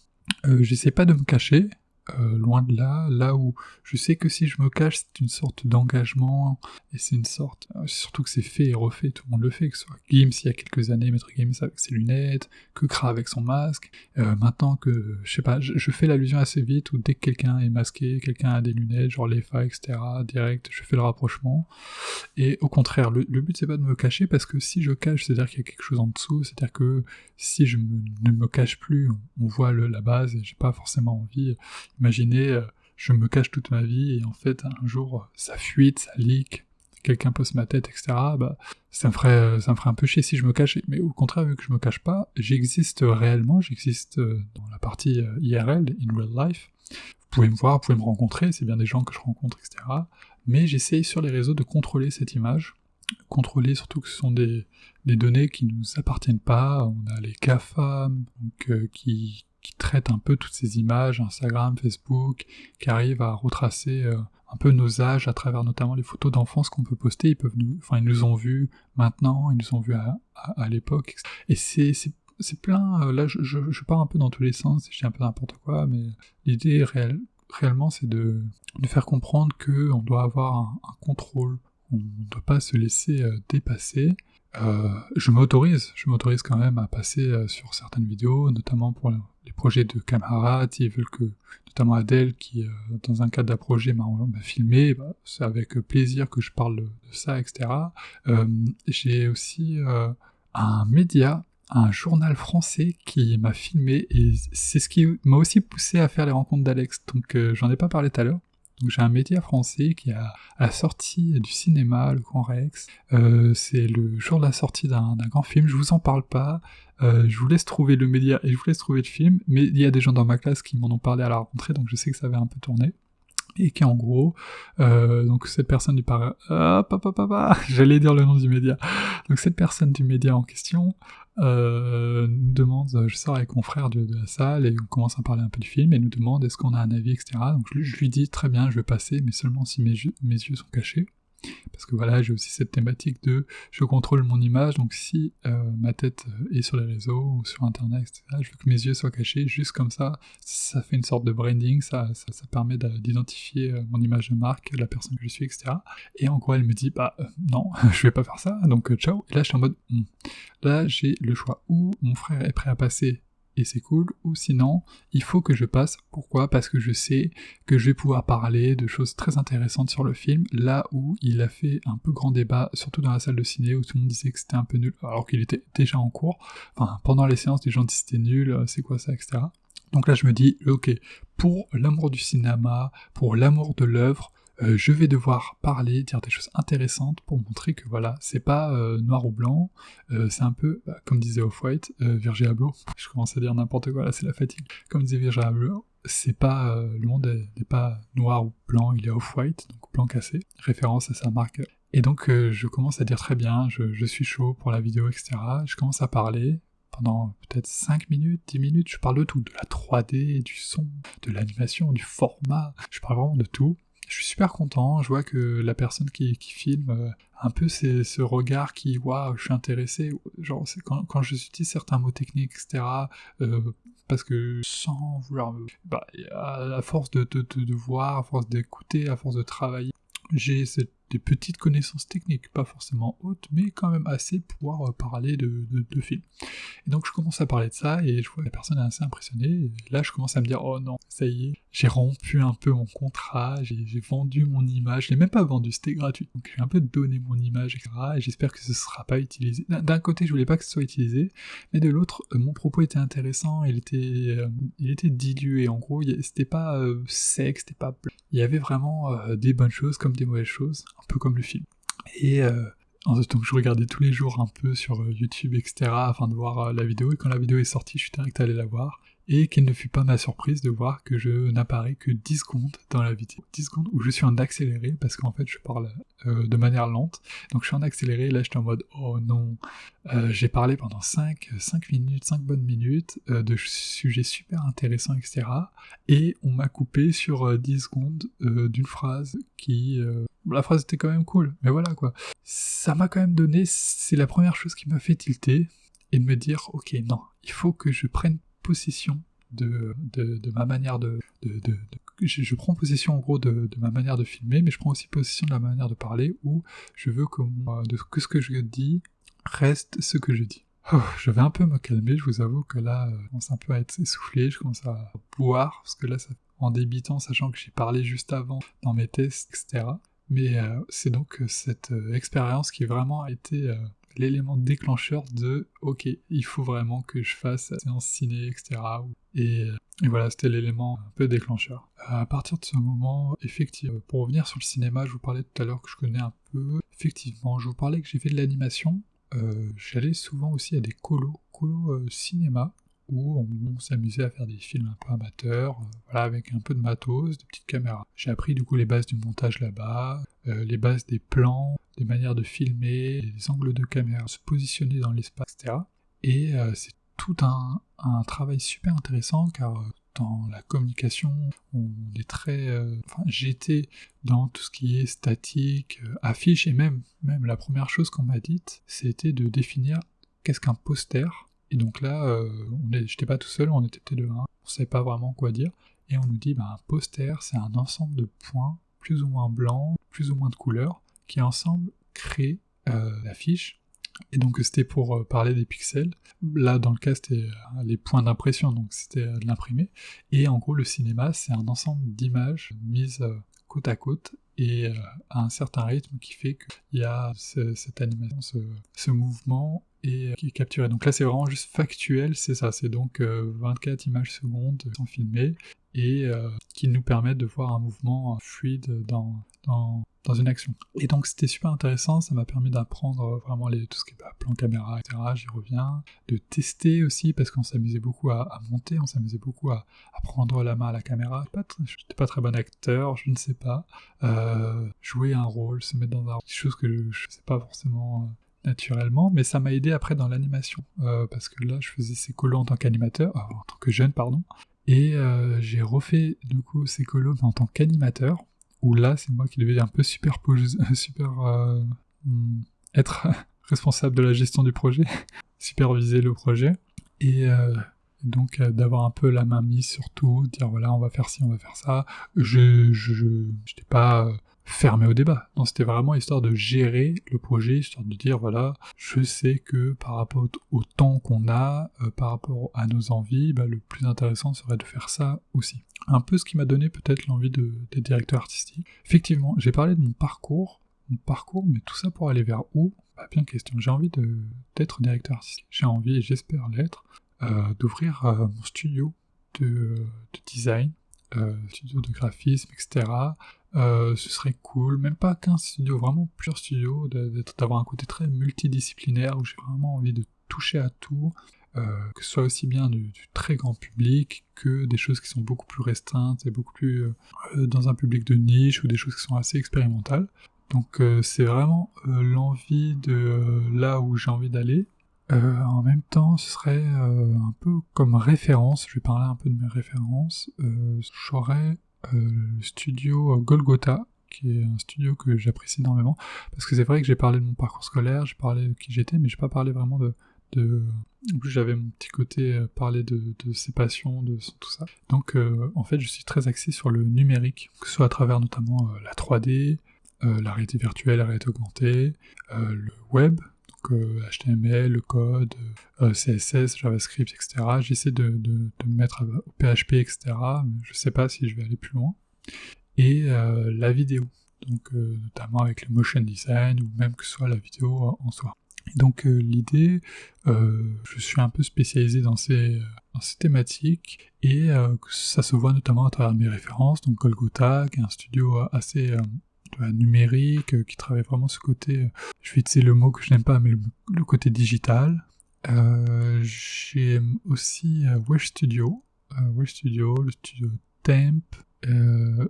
Euh, J'essaie pas de me cacher, euh, loin de là, là où je sais que si je me cache, c'est une sorte d'engagement, et c'est une sorte, euh, surtout que c'est fait et refait, tout le monde le fait, que ce soit Gims il y a quelques années, Maître Gims avec ses lunettes, que Kra avec son masque, euh, maintenant que, je sais pas, je, fais l'allusion assez vite, où dès que quelqu'un est masqué, quelqu'un a des lunettes, genre les fa, etc., direct, je fais le rapprochement, et au contraire, le, but c'est pas de me cacher, parce que si je cache, c'est-à-dire qu'il y a quelque chose en dessous, c'est-à-dire que si je ne me cache plus, on, voit la base, et j'ai pas forcément envie, Imaginez, euh, je me cache toute ma vie et en fait un jour ça fuite, ça leak, quelqu'un pose ma tête, etc. Bah, ça me ferait, ça me ferait un peu chier si je me cache. Mais au contraire, vu que je me cache pas, j'existe réellement, j'existe euh, dans la partie euh, IRL, in real life. Vous pouvez me voir, vous pouvez me rencontrer, c'est bien des gens que je rencontre, etc. Mais j'essaye sur les réseaux de contrôler cette image, contrôler surtout que ce sont des, données qui nous appartiennent pas. On a les CAFAM, donc, qui, qui traite un peu toutes ces images, Instagram, Facebook, qui arrivent à retracer euh, un peu nos âges à travers notamment les photos d'enfance qu'on peut poster. Ils peuvent nous, enfin, ils nous ont vus maintenant, ils nous ont vus à, l'époque. Et c'est, plein, euh, là, je, je, pars un peu dans tous les sens, je dis un peu n'importe quoi, mais l'idée réelle, réellement, c'est de, de faire comprendre qu'on doit avoir un, contrôle, on ne doit pas se laisser euh, dépasser, je m'autorise, je m'autorise quand même à passer sur certaines vidéos, notamment pour les projets de camarades, ils veulent que, notamment Adèle, qui, euh, dans un cadre d'un projet, m'a filmé, bah, c'est avec plaisir que je parle de, ça, etc. J'ai aussi un média, un journal français qui m'a filmé, et c'est ce qui m'a aussi poussé à faire les rencontres d'Alex, donc j'en ai pas parlé tout à l'heure. Donc j'ai un média français qui a la sortie du cinéma, le Grand Rex. Euh, c'est le jour de la sortie d'un grand film. Je vous en parle pas. Euh, je vous laisse trouver le média et je vous laisse trouver le film. Mais il y a des gens dans ma classe qui m'en ont parlé à la rentrée, donc je sais que ça avait un peu tourné et qui en gros, euh, donc cette personne du par... Ah, *laughs* j'allais dire le nom du média. Donc cette personne du média en question euh, nous demande, je sors avec mon frère de, la salle et on commence à parler un peu du film et nous demande est-ce qu'on a un avis, etc. Donc je, lui dis très bien, je vais passer, mais seulement si mes yeux sont cachés parce que voilà, j'ai aussi cette thématique de je contrôle mon image, donc si euh, ma tête est sur les réseaux ou sur internet, etc., je veux que mes yeux soient cachés, juste comme ça, ça fait une sorte de branding, ça, ça, permet d'identifier euh, mon image de marque, la personne que je suis, etc. Et en gros, elle me dit, bah euh, non, *laughs* je vais pas faire ça, donc ciao. Et là, je suis en mode, hmm. là, j'ai le choix, ou mon frère est prêt à passer et c'est cool, ou sinon, il faut que je passe. Pourquoi? Parce que je sais que je vais pouvoir parler de choses très intéressantes sur le film, là où il a fait un peu grand débat, surtout dans la salle de ciné, où tout le monde disait que c'était un peu nul, alors qu'il était déjà en cours. Enfin, pendant les séances, les gens disaient c'était nul, euh, c'est quoi ça, etc. Donc là, je me dis, ok, pour l'amour du cinéma, pour l'amour de l'œuvre, euh, je vais devoir parler, dire des choses intéressantes pour montrer que voilà, c'est pas euh, noir ou blanc, euh, c'est un peu, bah, comme disait Off-White, Virgil Abloh, *laughs* je commence à dire n'importe quoi, là c'est la fatigue, comme disait Virgil Abloh, c'est pas, le monde n'est pas noir ou blanc, il est Off-White, donc blanc cassé, référence à sa marque. Et donc je commence à dire très bien, je, je suis chaud pour la vidéo, etc. Je commence à parler, pendant peut-être 5 minutes, 10 minutes, je parle de tout, de la 3D, du son, de l'animation, du format, je parle vraiment de tout je suis super content, je vois que la personne qui, filme euh, un peu c'est ce regard qui, waouh, je suis intéressé, genre quand, quand j'utilise certains mots techniques, etc., euh, parce que sans vouloir, bah, à, force de, de, de voir, à force d'écouter, à force de travailler, j'ai cette des petites connaissances techniques, pas forcément hautes, mais quand même assez pour euh, parler de, de, films. Et donc je commence à parler de ça, et je vois la personne est assez impressionnée, là je commence à me dire, oh non, ça y est, j'ai rompu un peu mon contrat, j'ai vendu mon image, je l'ai même pas vendu, c'était gratuit, donc j'ai un peu donné mon image, etc., et j'espère que ce sera pas utilisé. D'un côté, je voulais pas que ce soit utilisé, mais de l'autre, euh, mon propos était intéressant, il était, euh, il était dilué, en gros, c'était pas sec, c'était pas il y avait vraiment des bonnes choses comme des mauvaises choses, un peu comme le film. Et euh, Donc je regardais tous les jours un peu sur YouTube, etc., afin de voir la vidéo, et quand la vidéo est sortie, je suis direct allé la voir et quelle ne fut pas ma surprise de voir que je n'apparais que 10 secondes dans la vidéo. 10 secondes où je suis en accéléré, parce qu'en fait je parle euh, de manière lente, donc je suis en accéléré, là j'étais en mode « oh non, euh, j'ai parlé pendant 5, 5 minutes, 5 bonnes minutes, euh, de sujets super intéressants, etc. Et on m'a coupé sur 10 secondes d'une phrase qui... la phrase était quand même cool, mais voilà quoi. Ça m'a quand même donné, c'est la première chose qui m'a fait tilter, et de me dire « ok, non, il faut que je prenne de, de, ma manière de... de, de je, prends possession en gros de, ma manière de filmer, mais je prends aussi possession de la manière de parler, où je veux que, que ce que je dis reste ce que je dis. Oh, je vais un peu me calmer, je vous avoue que là, je commence un peu à être essoufflé, je commence à boire, parce que là, en débitant, sachant que j'ai parlé juste avant dans mes tests, etc. Mais euh, c'est donc cette euh, expérience qui vraiment a été euh, l'élément déclencheur de ok, il faut vraiment que je fasse séance ciné, etc. Et, voilà, c'était l'élément un peu déclencheur. À partir de ce moment, effectivement, pour revenir sur le cinéma, je vous parlais tout à l'heure que je connais un peu. Effectivement, je vous parlais que j'ai fait de l'animation. Euh, j'allais souvent aussi à des colos, colos euh, cinéma, où on, s'amusait à faire des films un peu amateurs, euh, voilà, avec un peu de matos, des petites caméras. J'ai appris du coup les bases du montage là-bas, euh, les bases des plans, des manières de filmer, les angles de caméra, se positionner dans l'espace, etc. Et euh, c'est tout un, travail super intéressant car dans la communication, on est très. enfin, j'étais dans tout ce qui est statique, affiche, et même, même la première chose qu'on m'a dite, c'était de définir qu'est-ce qu'un poster et donc là, euh, j'étais pas tout seul, on était peut-être deux, on savait pas vraiment quoi dire. Et on nous dit, bah, un poster, c'est un ensemble de points, plus ou moins blancs, plus ou moins de couleurs, qui ensemble créent euh, l'affiche. Et donc c'était pour euh, parler des pixels. Là, dans le cas, c'était les points d'impression, donc c'était de l'imprimer. Et en gros, le cinéma, c'est un ensemble d'images mises côte à côte et à un certain rythme qui fait qu'il y a cette animation, ce mouvement et euh, qui est capturé. Donc là, c'est vraiment juste factuel, c'est ça. C'est donc 24 euh, images secondes sont filmées et euh, qui nous permettent de voir un mouvement fluide dans, dans, dans une action. Et donc c'était super intéressant, ça m'a permis d'apprendre vraiment les, tout ce qui est bah, plan caméra, etc. J'y reviens. De tester aussi, parce qu'on s'amusait beaucoup à, monter, on s'amusait beaucoup à, à, prendre la main à la caméra. Je n'étais pas très bon acteur, je ne sais pas. jouer un rôle, se mettre dans un... quelque chose que je ne sais pas forcément naturellement, mais ça m'a aidé après dans l'animation, euh, parce que là je faisais ces colos en tant qu'animateur, euh, en tant que jeune pardon, et euh, j'ai refait du coup ces colos en tant qu'animateur, où là c'est moi qui devais un peu superposer, *laughs* super hmm, être *laughs* responsable de la gestion du projet, *laughs* superviser le projet, et donc d'avoir un peu la main mise sur tout, dire voilà on va faire ci, on va faire ça. Je je j'étais pas fermé au débat. Non, c'était vraiment histoire de gérer le projet, histoire de dire voilà, je sais que par rapport au temps qu'on a, euh, par rapport à nos envies, bah, le plus intéressant serait de faire ça aussi. Un peu ce qui m'a donné peut-être l'envie de, des directeurs artistiques. Effectivement, j'ai parlé de mon parcours, mon parcours, mais tout ça pour aller vers où? Bah, Bien question. J'ai envie d'être directeur artistique. J'ai envie, et j'espère l'être, euh, d'ouvrir euh, mon studio de, de design, studio de graphisme, etc. Euh, ce serait cool, même pas qu'un studio, vraiment plusieurs studios, d'avoir un côté très multidisciplinaire où j'ai vraiment envie de toucher à tout, euh, que ce soit aussi bien du, très grand public que des choses qui sont beaucoup plus restreintes et beaucoup plus euh, dans un public de niche ou des choses qui sont assez expérimentales. Donc c'est vraiment l'envie de là où j'ai envie d'aller. en même temps, ce serait un peu comme référence, je vais parler un peu de mes références, j'aurais le studio Golgotha, qui est un studio que j'apprécie énormément, parce que c'est vrai que j'ai parlé de mon parcours scolaire, j'ai parlé de qui j'étais, mais j'ai pas parlé vraiment de, de... j'avais mon petit côté euh, parler de, de, ses passions, de tout ça. Donc euh, en fait je suis très axé sur le numérique, que ce soit à travers notamment la 3D, la réalité virtuelle, la réalité augmentée, le web, HTML, le code, euh, CSS, JavaScript, etc. J'essaie de, me mettre au PHP, etc. Mais je sais pas si je vais aller plus loin. Et euh, la vidéo, donc euh, notamment avec le motion design ou même que ce soit la vidéo en soi. donc l'idée, je suis un peu spécialisé dans ces, thématiques et ça se voit notamment à travers mes références, donc Golgotha, qui est un studio assez numérique, qui travaille vraiment ce côté, je vais utiliser le mot que je n'aime pas, mais le, côté digital. J'aime aussi Wesh Studio, Wesh Studio, le studio Temp,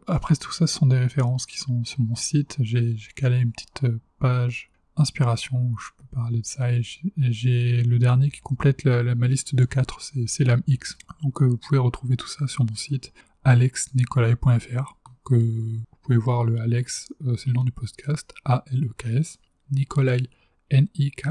après tout ça, ce sont des références qui sont sur mon site. J'ai calé une petite page inspiration où je peux parler de ça et j'ai le dernier qui complète la, ma liste de 4, c'est l'AMX. Donc euh, vous pouvez retrouver tout ça sur mon site alexnicolai.fr. Donc euh, pouvez voir le Alex, euh, c'est le nom du podcast, A-L-E-K-S, Nicolai, N-I-K-O-L-A-I-T.fr.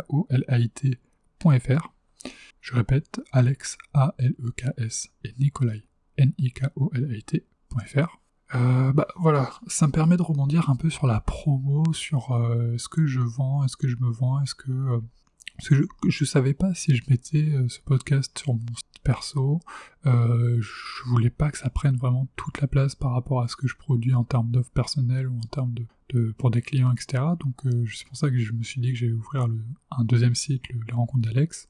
Je répète, Alex, A-L-E-K-S, et Nicolai, N-I-K-O-L-A-I-T.fr. Euh, bah voilà, ça me permet de rebondir un peu sur la promo, sur euh, ce que je vends, est-ce que je me vends, est-ce que, euh, je, je savais pas si je mettais ce podcast sur mon perso, je voulais pas que ça prenne vraiment toute la place par rapport à ce que je produis en termes d'offres personnelles ou en termes de, pour des clients, etc. Donc c'est pour ça que je me suis dit que j'allais ouvrir un deuxième site, le, la rencontre d'Alex.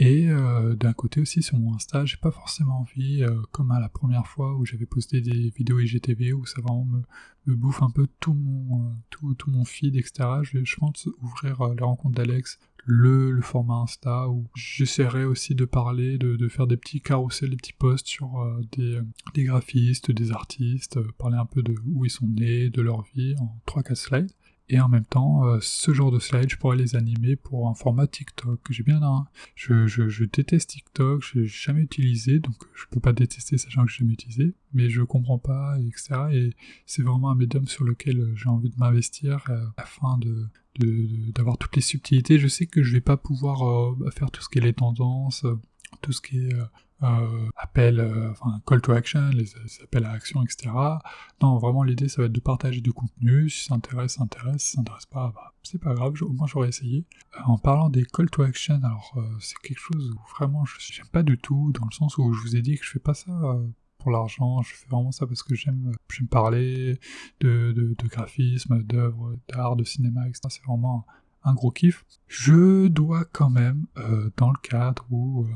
Et euh, d'un côté aussi sur mon Insta, j'ai pas forcément envie, euh, comme à la première fois où j'avais posté des vidéos IGTV où ça vraiment me, bouffe un peu tout mon, euh, tout, tout, mon feed, etc. Je, je pense ouvrir les rencontres d'Alex, le, le, format Insta où j'essaierai aussi de parler, de, de, faire des petits carousels, des petits posts sur des, des, graphistes, des artistes, parler un peu de où ils sont nés, de leur vie en 3-4 slides. Et en même temps, euh, ce genre de slides, je pourrais les animer pour un format TikTok. J'ai bien un. Je, je, je, déteste TikTok, je n'ai jamais utilisé, donc je peux pas détester sachant que j'ai jamais utilisé, mais je comprends pas, etc. Et c'est vraiment un médium sur lequel euh, j'ai envie de m'investir euh, afin de d'avoir toutes les subtilités. Je sais que je vais pas pouvoir faire tout ce qui est les tendances, tout ce qui est euh, appel, euh, enfin call to action, les, appels à action, etc. Non, vraiment l'idée ça va être de partager du contenu, si ça intéresse, ça intéresse, si ça intéresse pas, bah, c'est pas grave, au moins j'aurais essayé. Euh, en parlant des call to action, alors c'est quelque chose où vraiment je j'aime pas du tout, dans le sens où je vous ai dit que je fais pas ça pour l'argent, je fais vraiment ça parce que j'aime j'aime parler de, de graphisme, d'œuvres, d'art, de cinéma, etc. C'est vraiment un, gros kiff. Je dois quand même, dans le cadre où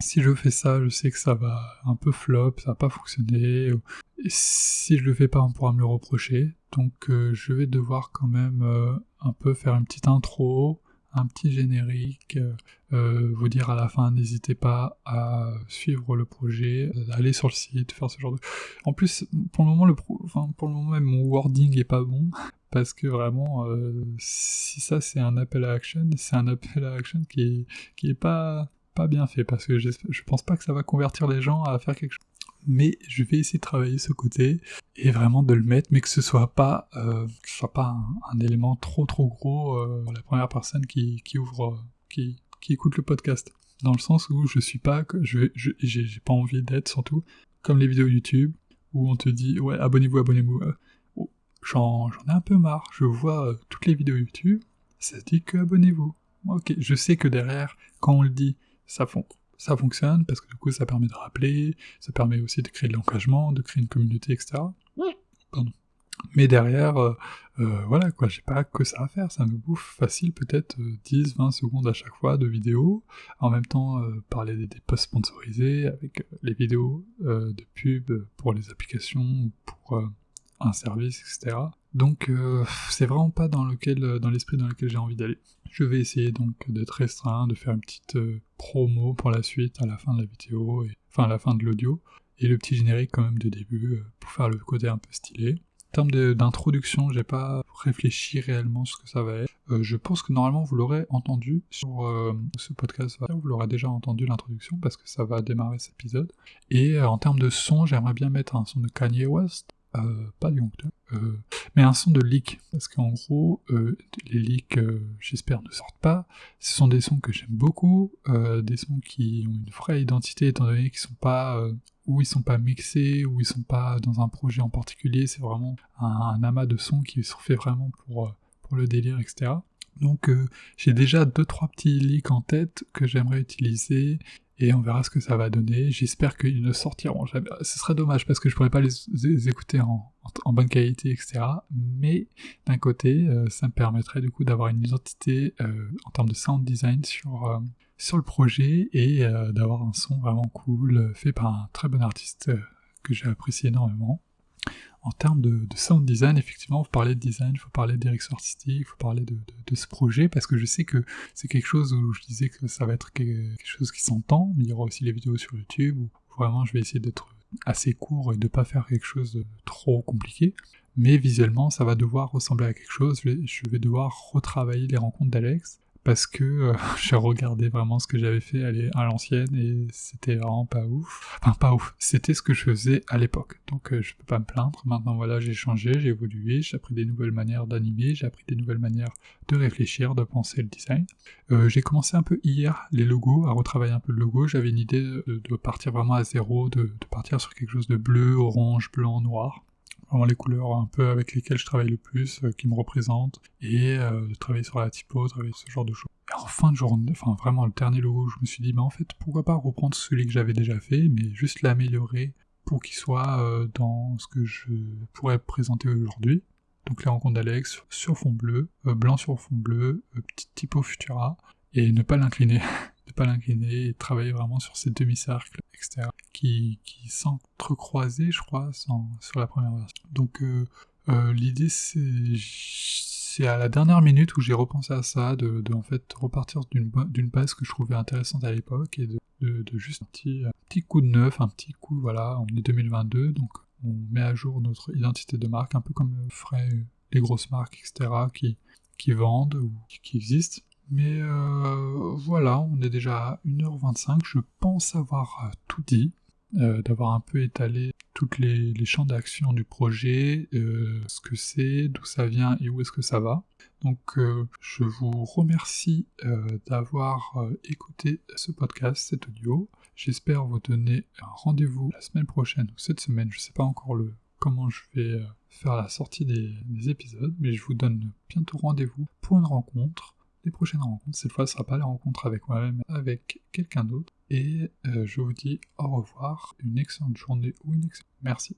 si je fais ça, je sais que ça va un peu flop, ça va pas fonctionner. Si je le fais pas, on pourra me le reprocher. Donc euh, je vais devoir quand même euh, un peu faire une petite intro, un petit générique, euh, vous dire à la fin, n'hésitez pas à suivre le projet, aller sur le site, faire ce genre de... En plus, pour le moment, le enfin, pour le moment même, mon wording est pas bon, parce que vraiment, si ça c'est un appel à action, c'est un appel à action qui qui est pas bien fait parce que je pense pas que ça va convertir les gens à faire quelque chose. Mais je vais essayer de travailler ce côté et vraiment de le mettre, mais que ce soit pas, euh, ce soit pas un, élément trop trop gros euh, la première personne qui, qui ouvre, qui, qui écoute le podcast. Dans le sens où je suis pas, je j'ai pas envie d'être surtout comme les vidéos YouTube où on te dit ouais abonnez-vous, abonnez-vous. Euh, j'en ai un peu marre. Je vois toutes les vidéos YouTube, ça dit que abonnez-vous. Ok, je sais que derrière, quand on le dit, ça, ça fonctionne parce que du coup ça permet de rappeler, ça permet aussi de créer de l'engagement, de créer une communauté, etc. Pardon. Mais derrière, euh, euh, voilà quoi, j'ai pas que ça à faire, ça me bouffe facile peut-être 10-20 euh, secondes à chaque fois de vidéo, en même temps parler des, des, posts sponsorisés avec les vidéos de pub pour les applications, pour un service, etc. Donc c'est vraiment pas dans lequel, dans l'esprit dans lequel j'ai envie d'aller. Je vais essayer donc d'être restreint, de faire une petite euh, promo pour la suite à la fin de la vidéo, et, enfin à la fin de l'audio, et le petit générique quand même de début euh, pour faire le côté un peu stylé. En termes d'introduction, j'ai pas réfléchi réellement ce que ça va être. Euh, je pense que normalement vous l'aurez entendu sur ce podcast, vous l'aurez déjà entendu l'introduction parce que ça va démarrer cet épisode. Et en termes de son, j'aimerais bien mettre un son de Kanye West, euh, pas du euh, mais un son de leak, parce qu'en gros, euh, les leaks, j'espère, ne sortent pas. Ce sont des sons que j'aime beaucoup, des sons qui ont une vraie identité, étant donné qu'ils sont pas, où ils sont pas mixés, où ils sont pas dans un projet en particulier, c'est vraiment un, amas de sons qui se fait vraiment pour, pour le délire, etc. Donc j'ai déjà deux trois petits leaks en tête que j'aimerais utiliser et on verra ce que ça va donner. J'espère qu'ils ne sortiront jamais. Ce serait dommage parce que je pourrais pas les, écouter en, bonne qualité, etc. Mais d'un côté, euh, ça me permettrait du coup d'avoir une identité euh, en termes de sound design sur, euh, sur le projet et d'avoir un son vraiment cool fait par un très bon artiste que j'ai apprécié énormément. En termes de, sound design, effectivement, faut parler de design, il faut parler de direction artistique, il faut parler de, ce projet, parce que je sais que c'est quelque chose où je disais que ça va être quelque chose qui s'entend, mais il y aura aussi les vidéos sur YouTube, où vraiment je vais essayer d'être assez court et de pas faire quelque chose de trop compliqué. Mais visuellement, ça va devoir ressembler à quelque chose. Je vais devoir retravailler les rencontres d'Alex parce que euh, *laughs* j'ai regardé vraiment ce que j'avais fait à l'ancienne et c'était vraiment pas ouf. Enfin, pas ouf. C'était ce que je faisais à l'époque. Donc, euh, je peux pas me plaindre. Maintenant, voilà, j'ai changé, j'ai évolué, j'ai appris des nouvelles manières d'animer, j'ai appris des nouvelles manières de réfléchir, de penser le design. Euh, j'ai commencé un peu hier les logos, à retravailler un peu le logo. J'avais une idée de, partir vraiment à zéro, de partir sur quelque chose de bleu, orange, blanc, noir vraiment les couleurs un peu avec lesquelles je travaille le plus, euh, qui me représentent, et euh, travailler sur la typo, travailler ce genre de choses. Et en fin de journée, enfin vraiment le dernier logo, je me suis dit, mais en fait, pourquoi pas reprendre celui que j'avais déjà fait, mais juste l'améliorer pour qu'il soit euh, dans ce que je pourrais présenter aujourd'hui. Donc les rencontres d'Alex sur fond bleu, blanc sur fond bleu, petite typo Futura, et ne pas l'incliner. *laughs* pas l'incliner et travailler vraiment sur ces demi-cercles externes qui, qui s'entrecroisaient, je crois, sur la première version. Donc euh, euh, l'idée c'est à la dernière minute où j'ai repensé à ça, de, en fait repartir d'une base que je trouvais intéressante à l'époque et de, de, juste un petit, un petit coup de neuf, un petit coup, voilà, on est 2022, donc on met à jour notre identité de marque, un peu comme feraient les grosses marques, etc., qui, qui vendent ou qui existent. Mais euh, voilà, on est déjà à 1h25, je pense avoir euh, tout dit, euh, d'avoir un peu étalé toutes les, champs d'action du projet, ce que c'est, d'où ça vient et où est-ce que ça va. Donc je vous remercie d'avoir écouté ce podcast, cet audio. J'espère vous donner un rendez-vous la semaine prochaine ou cette semaine, je ne sais pas encore le comment je vais faire la sortie des épisodes, mais je vous donne bientôt rendez-vous pour une rencontre prochaines rencontres. Cette fois, ce sera pas la rencontre avec moi-même, avec quelqu'un d'autre. Et euh, je vous dis au revoir, une excellente journée ou une excellente... Merci.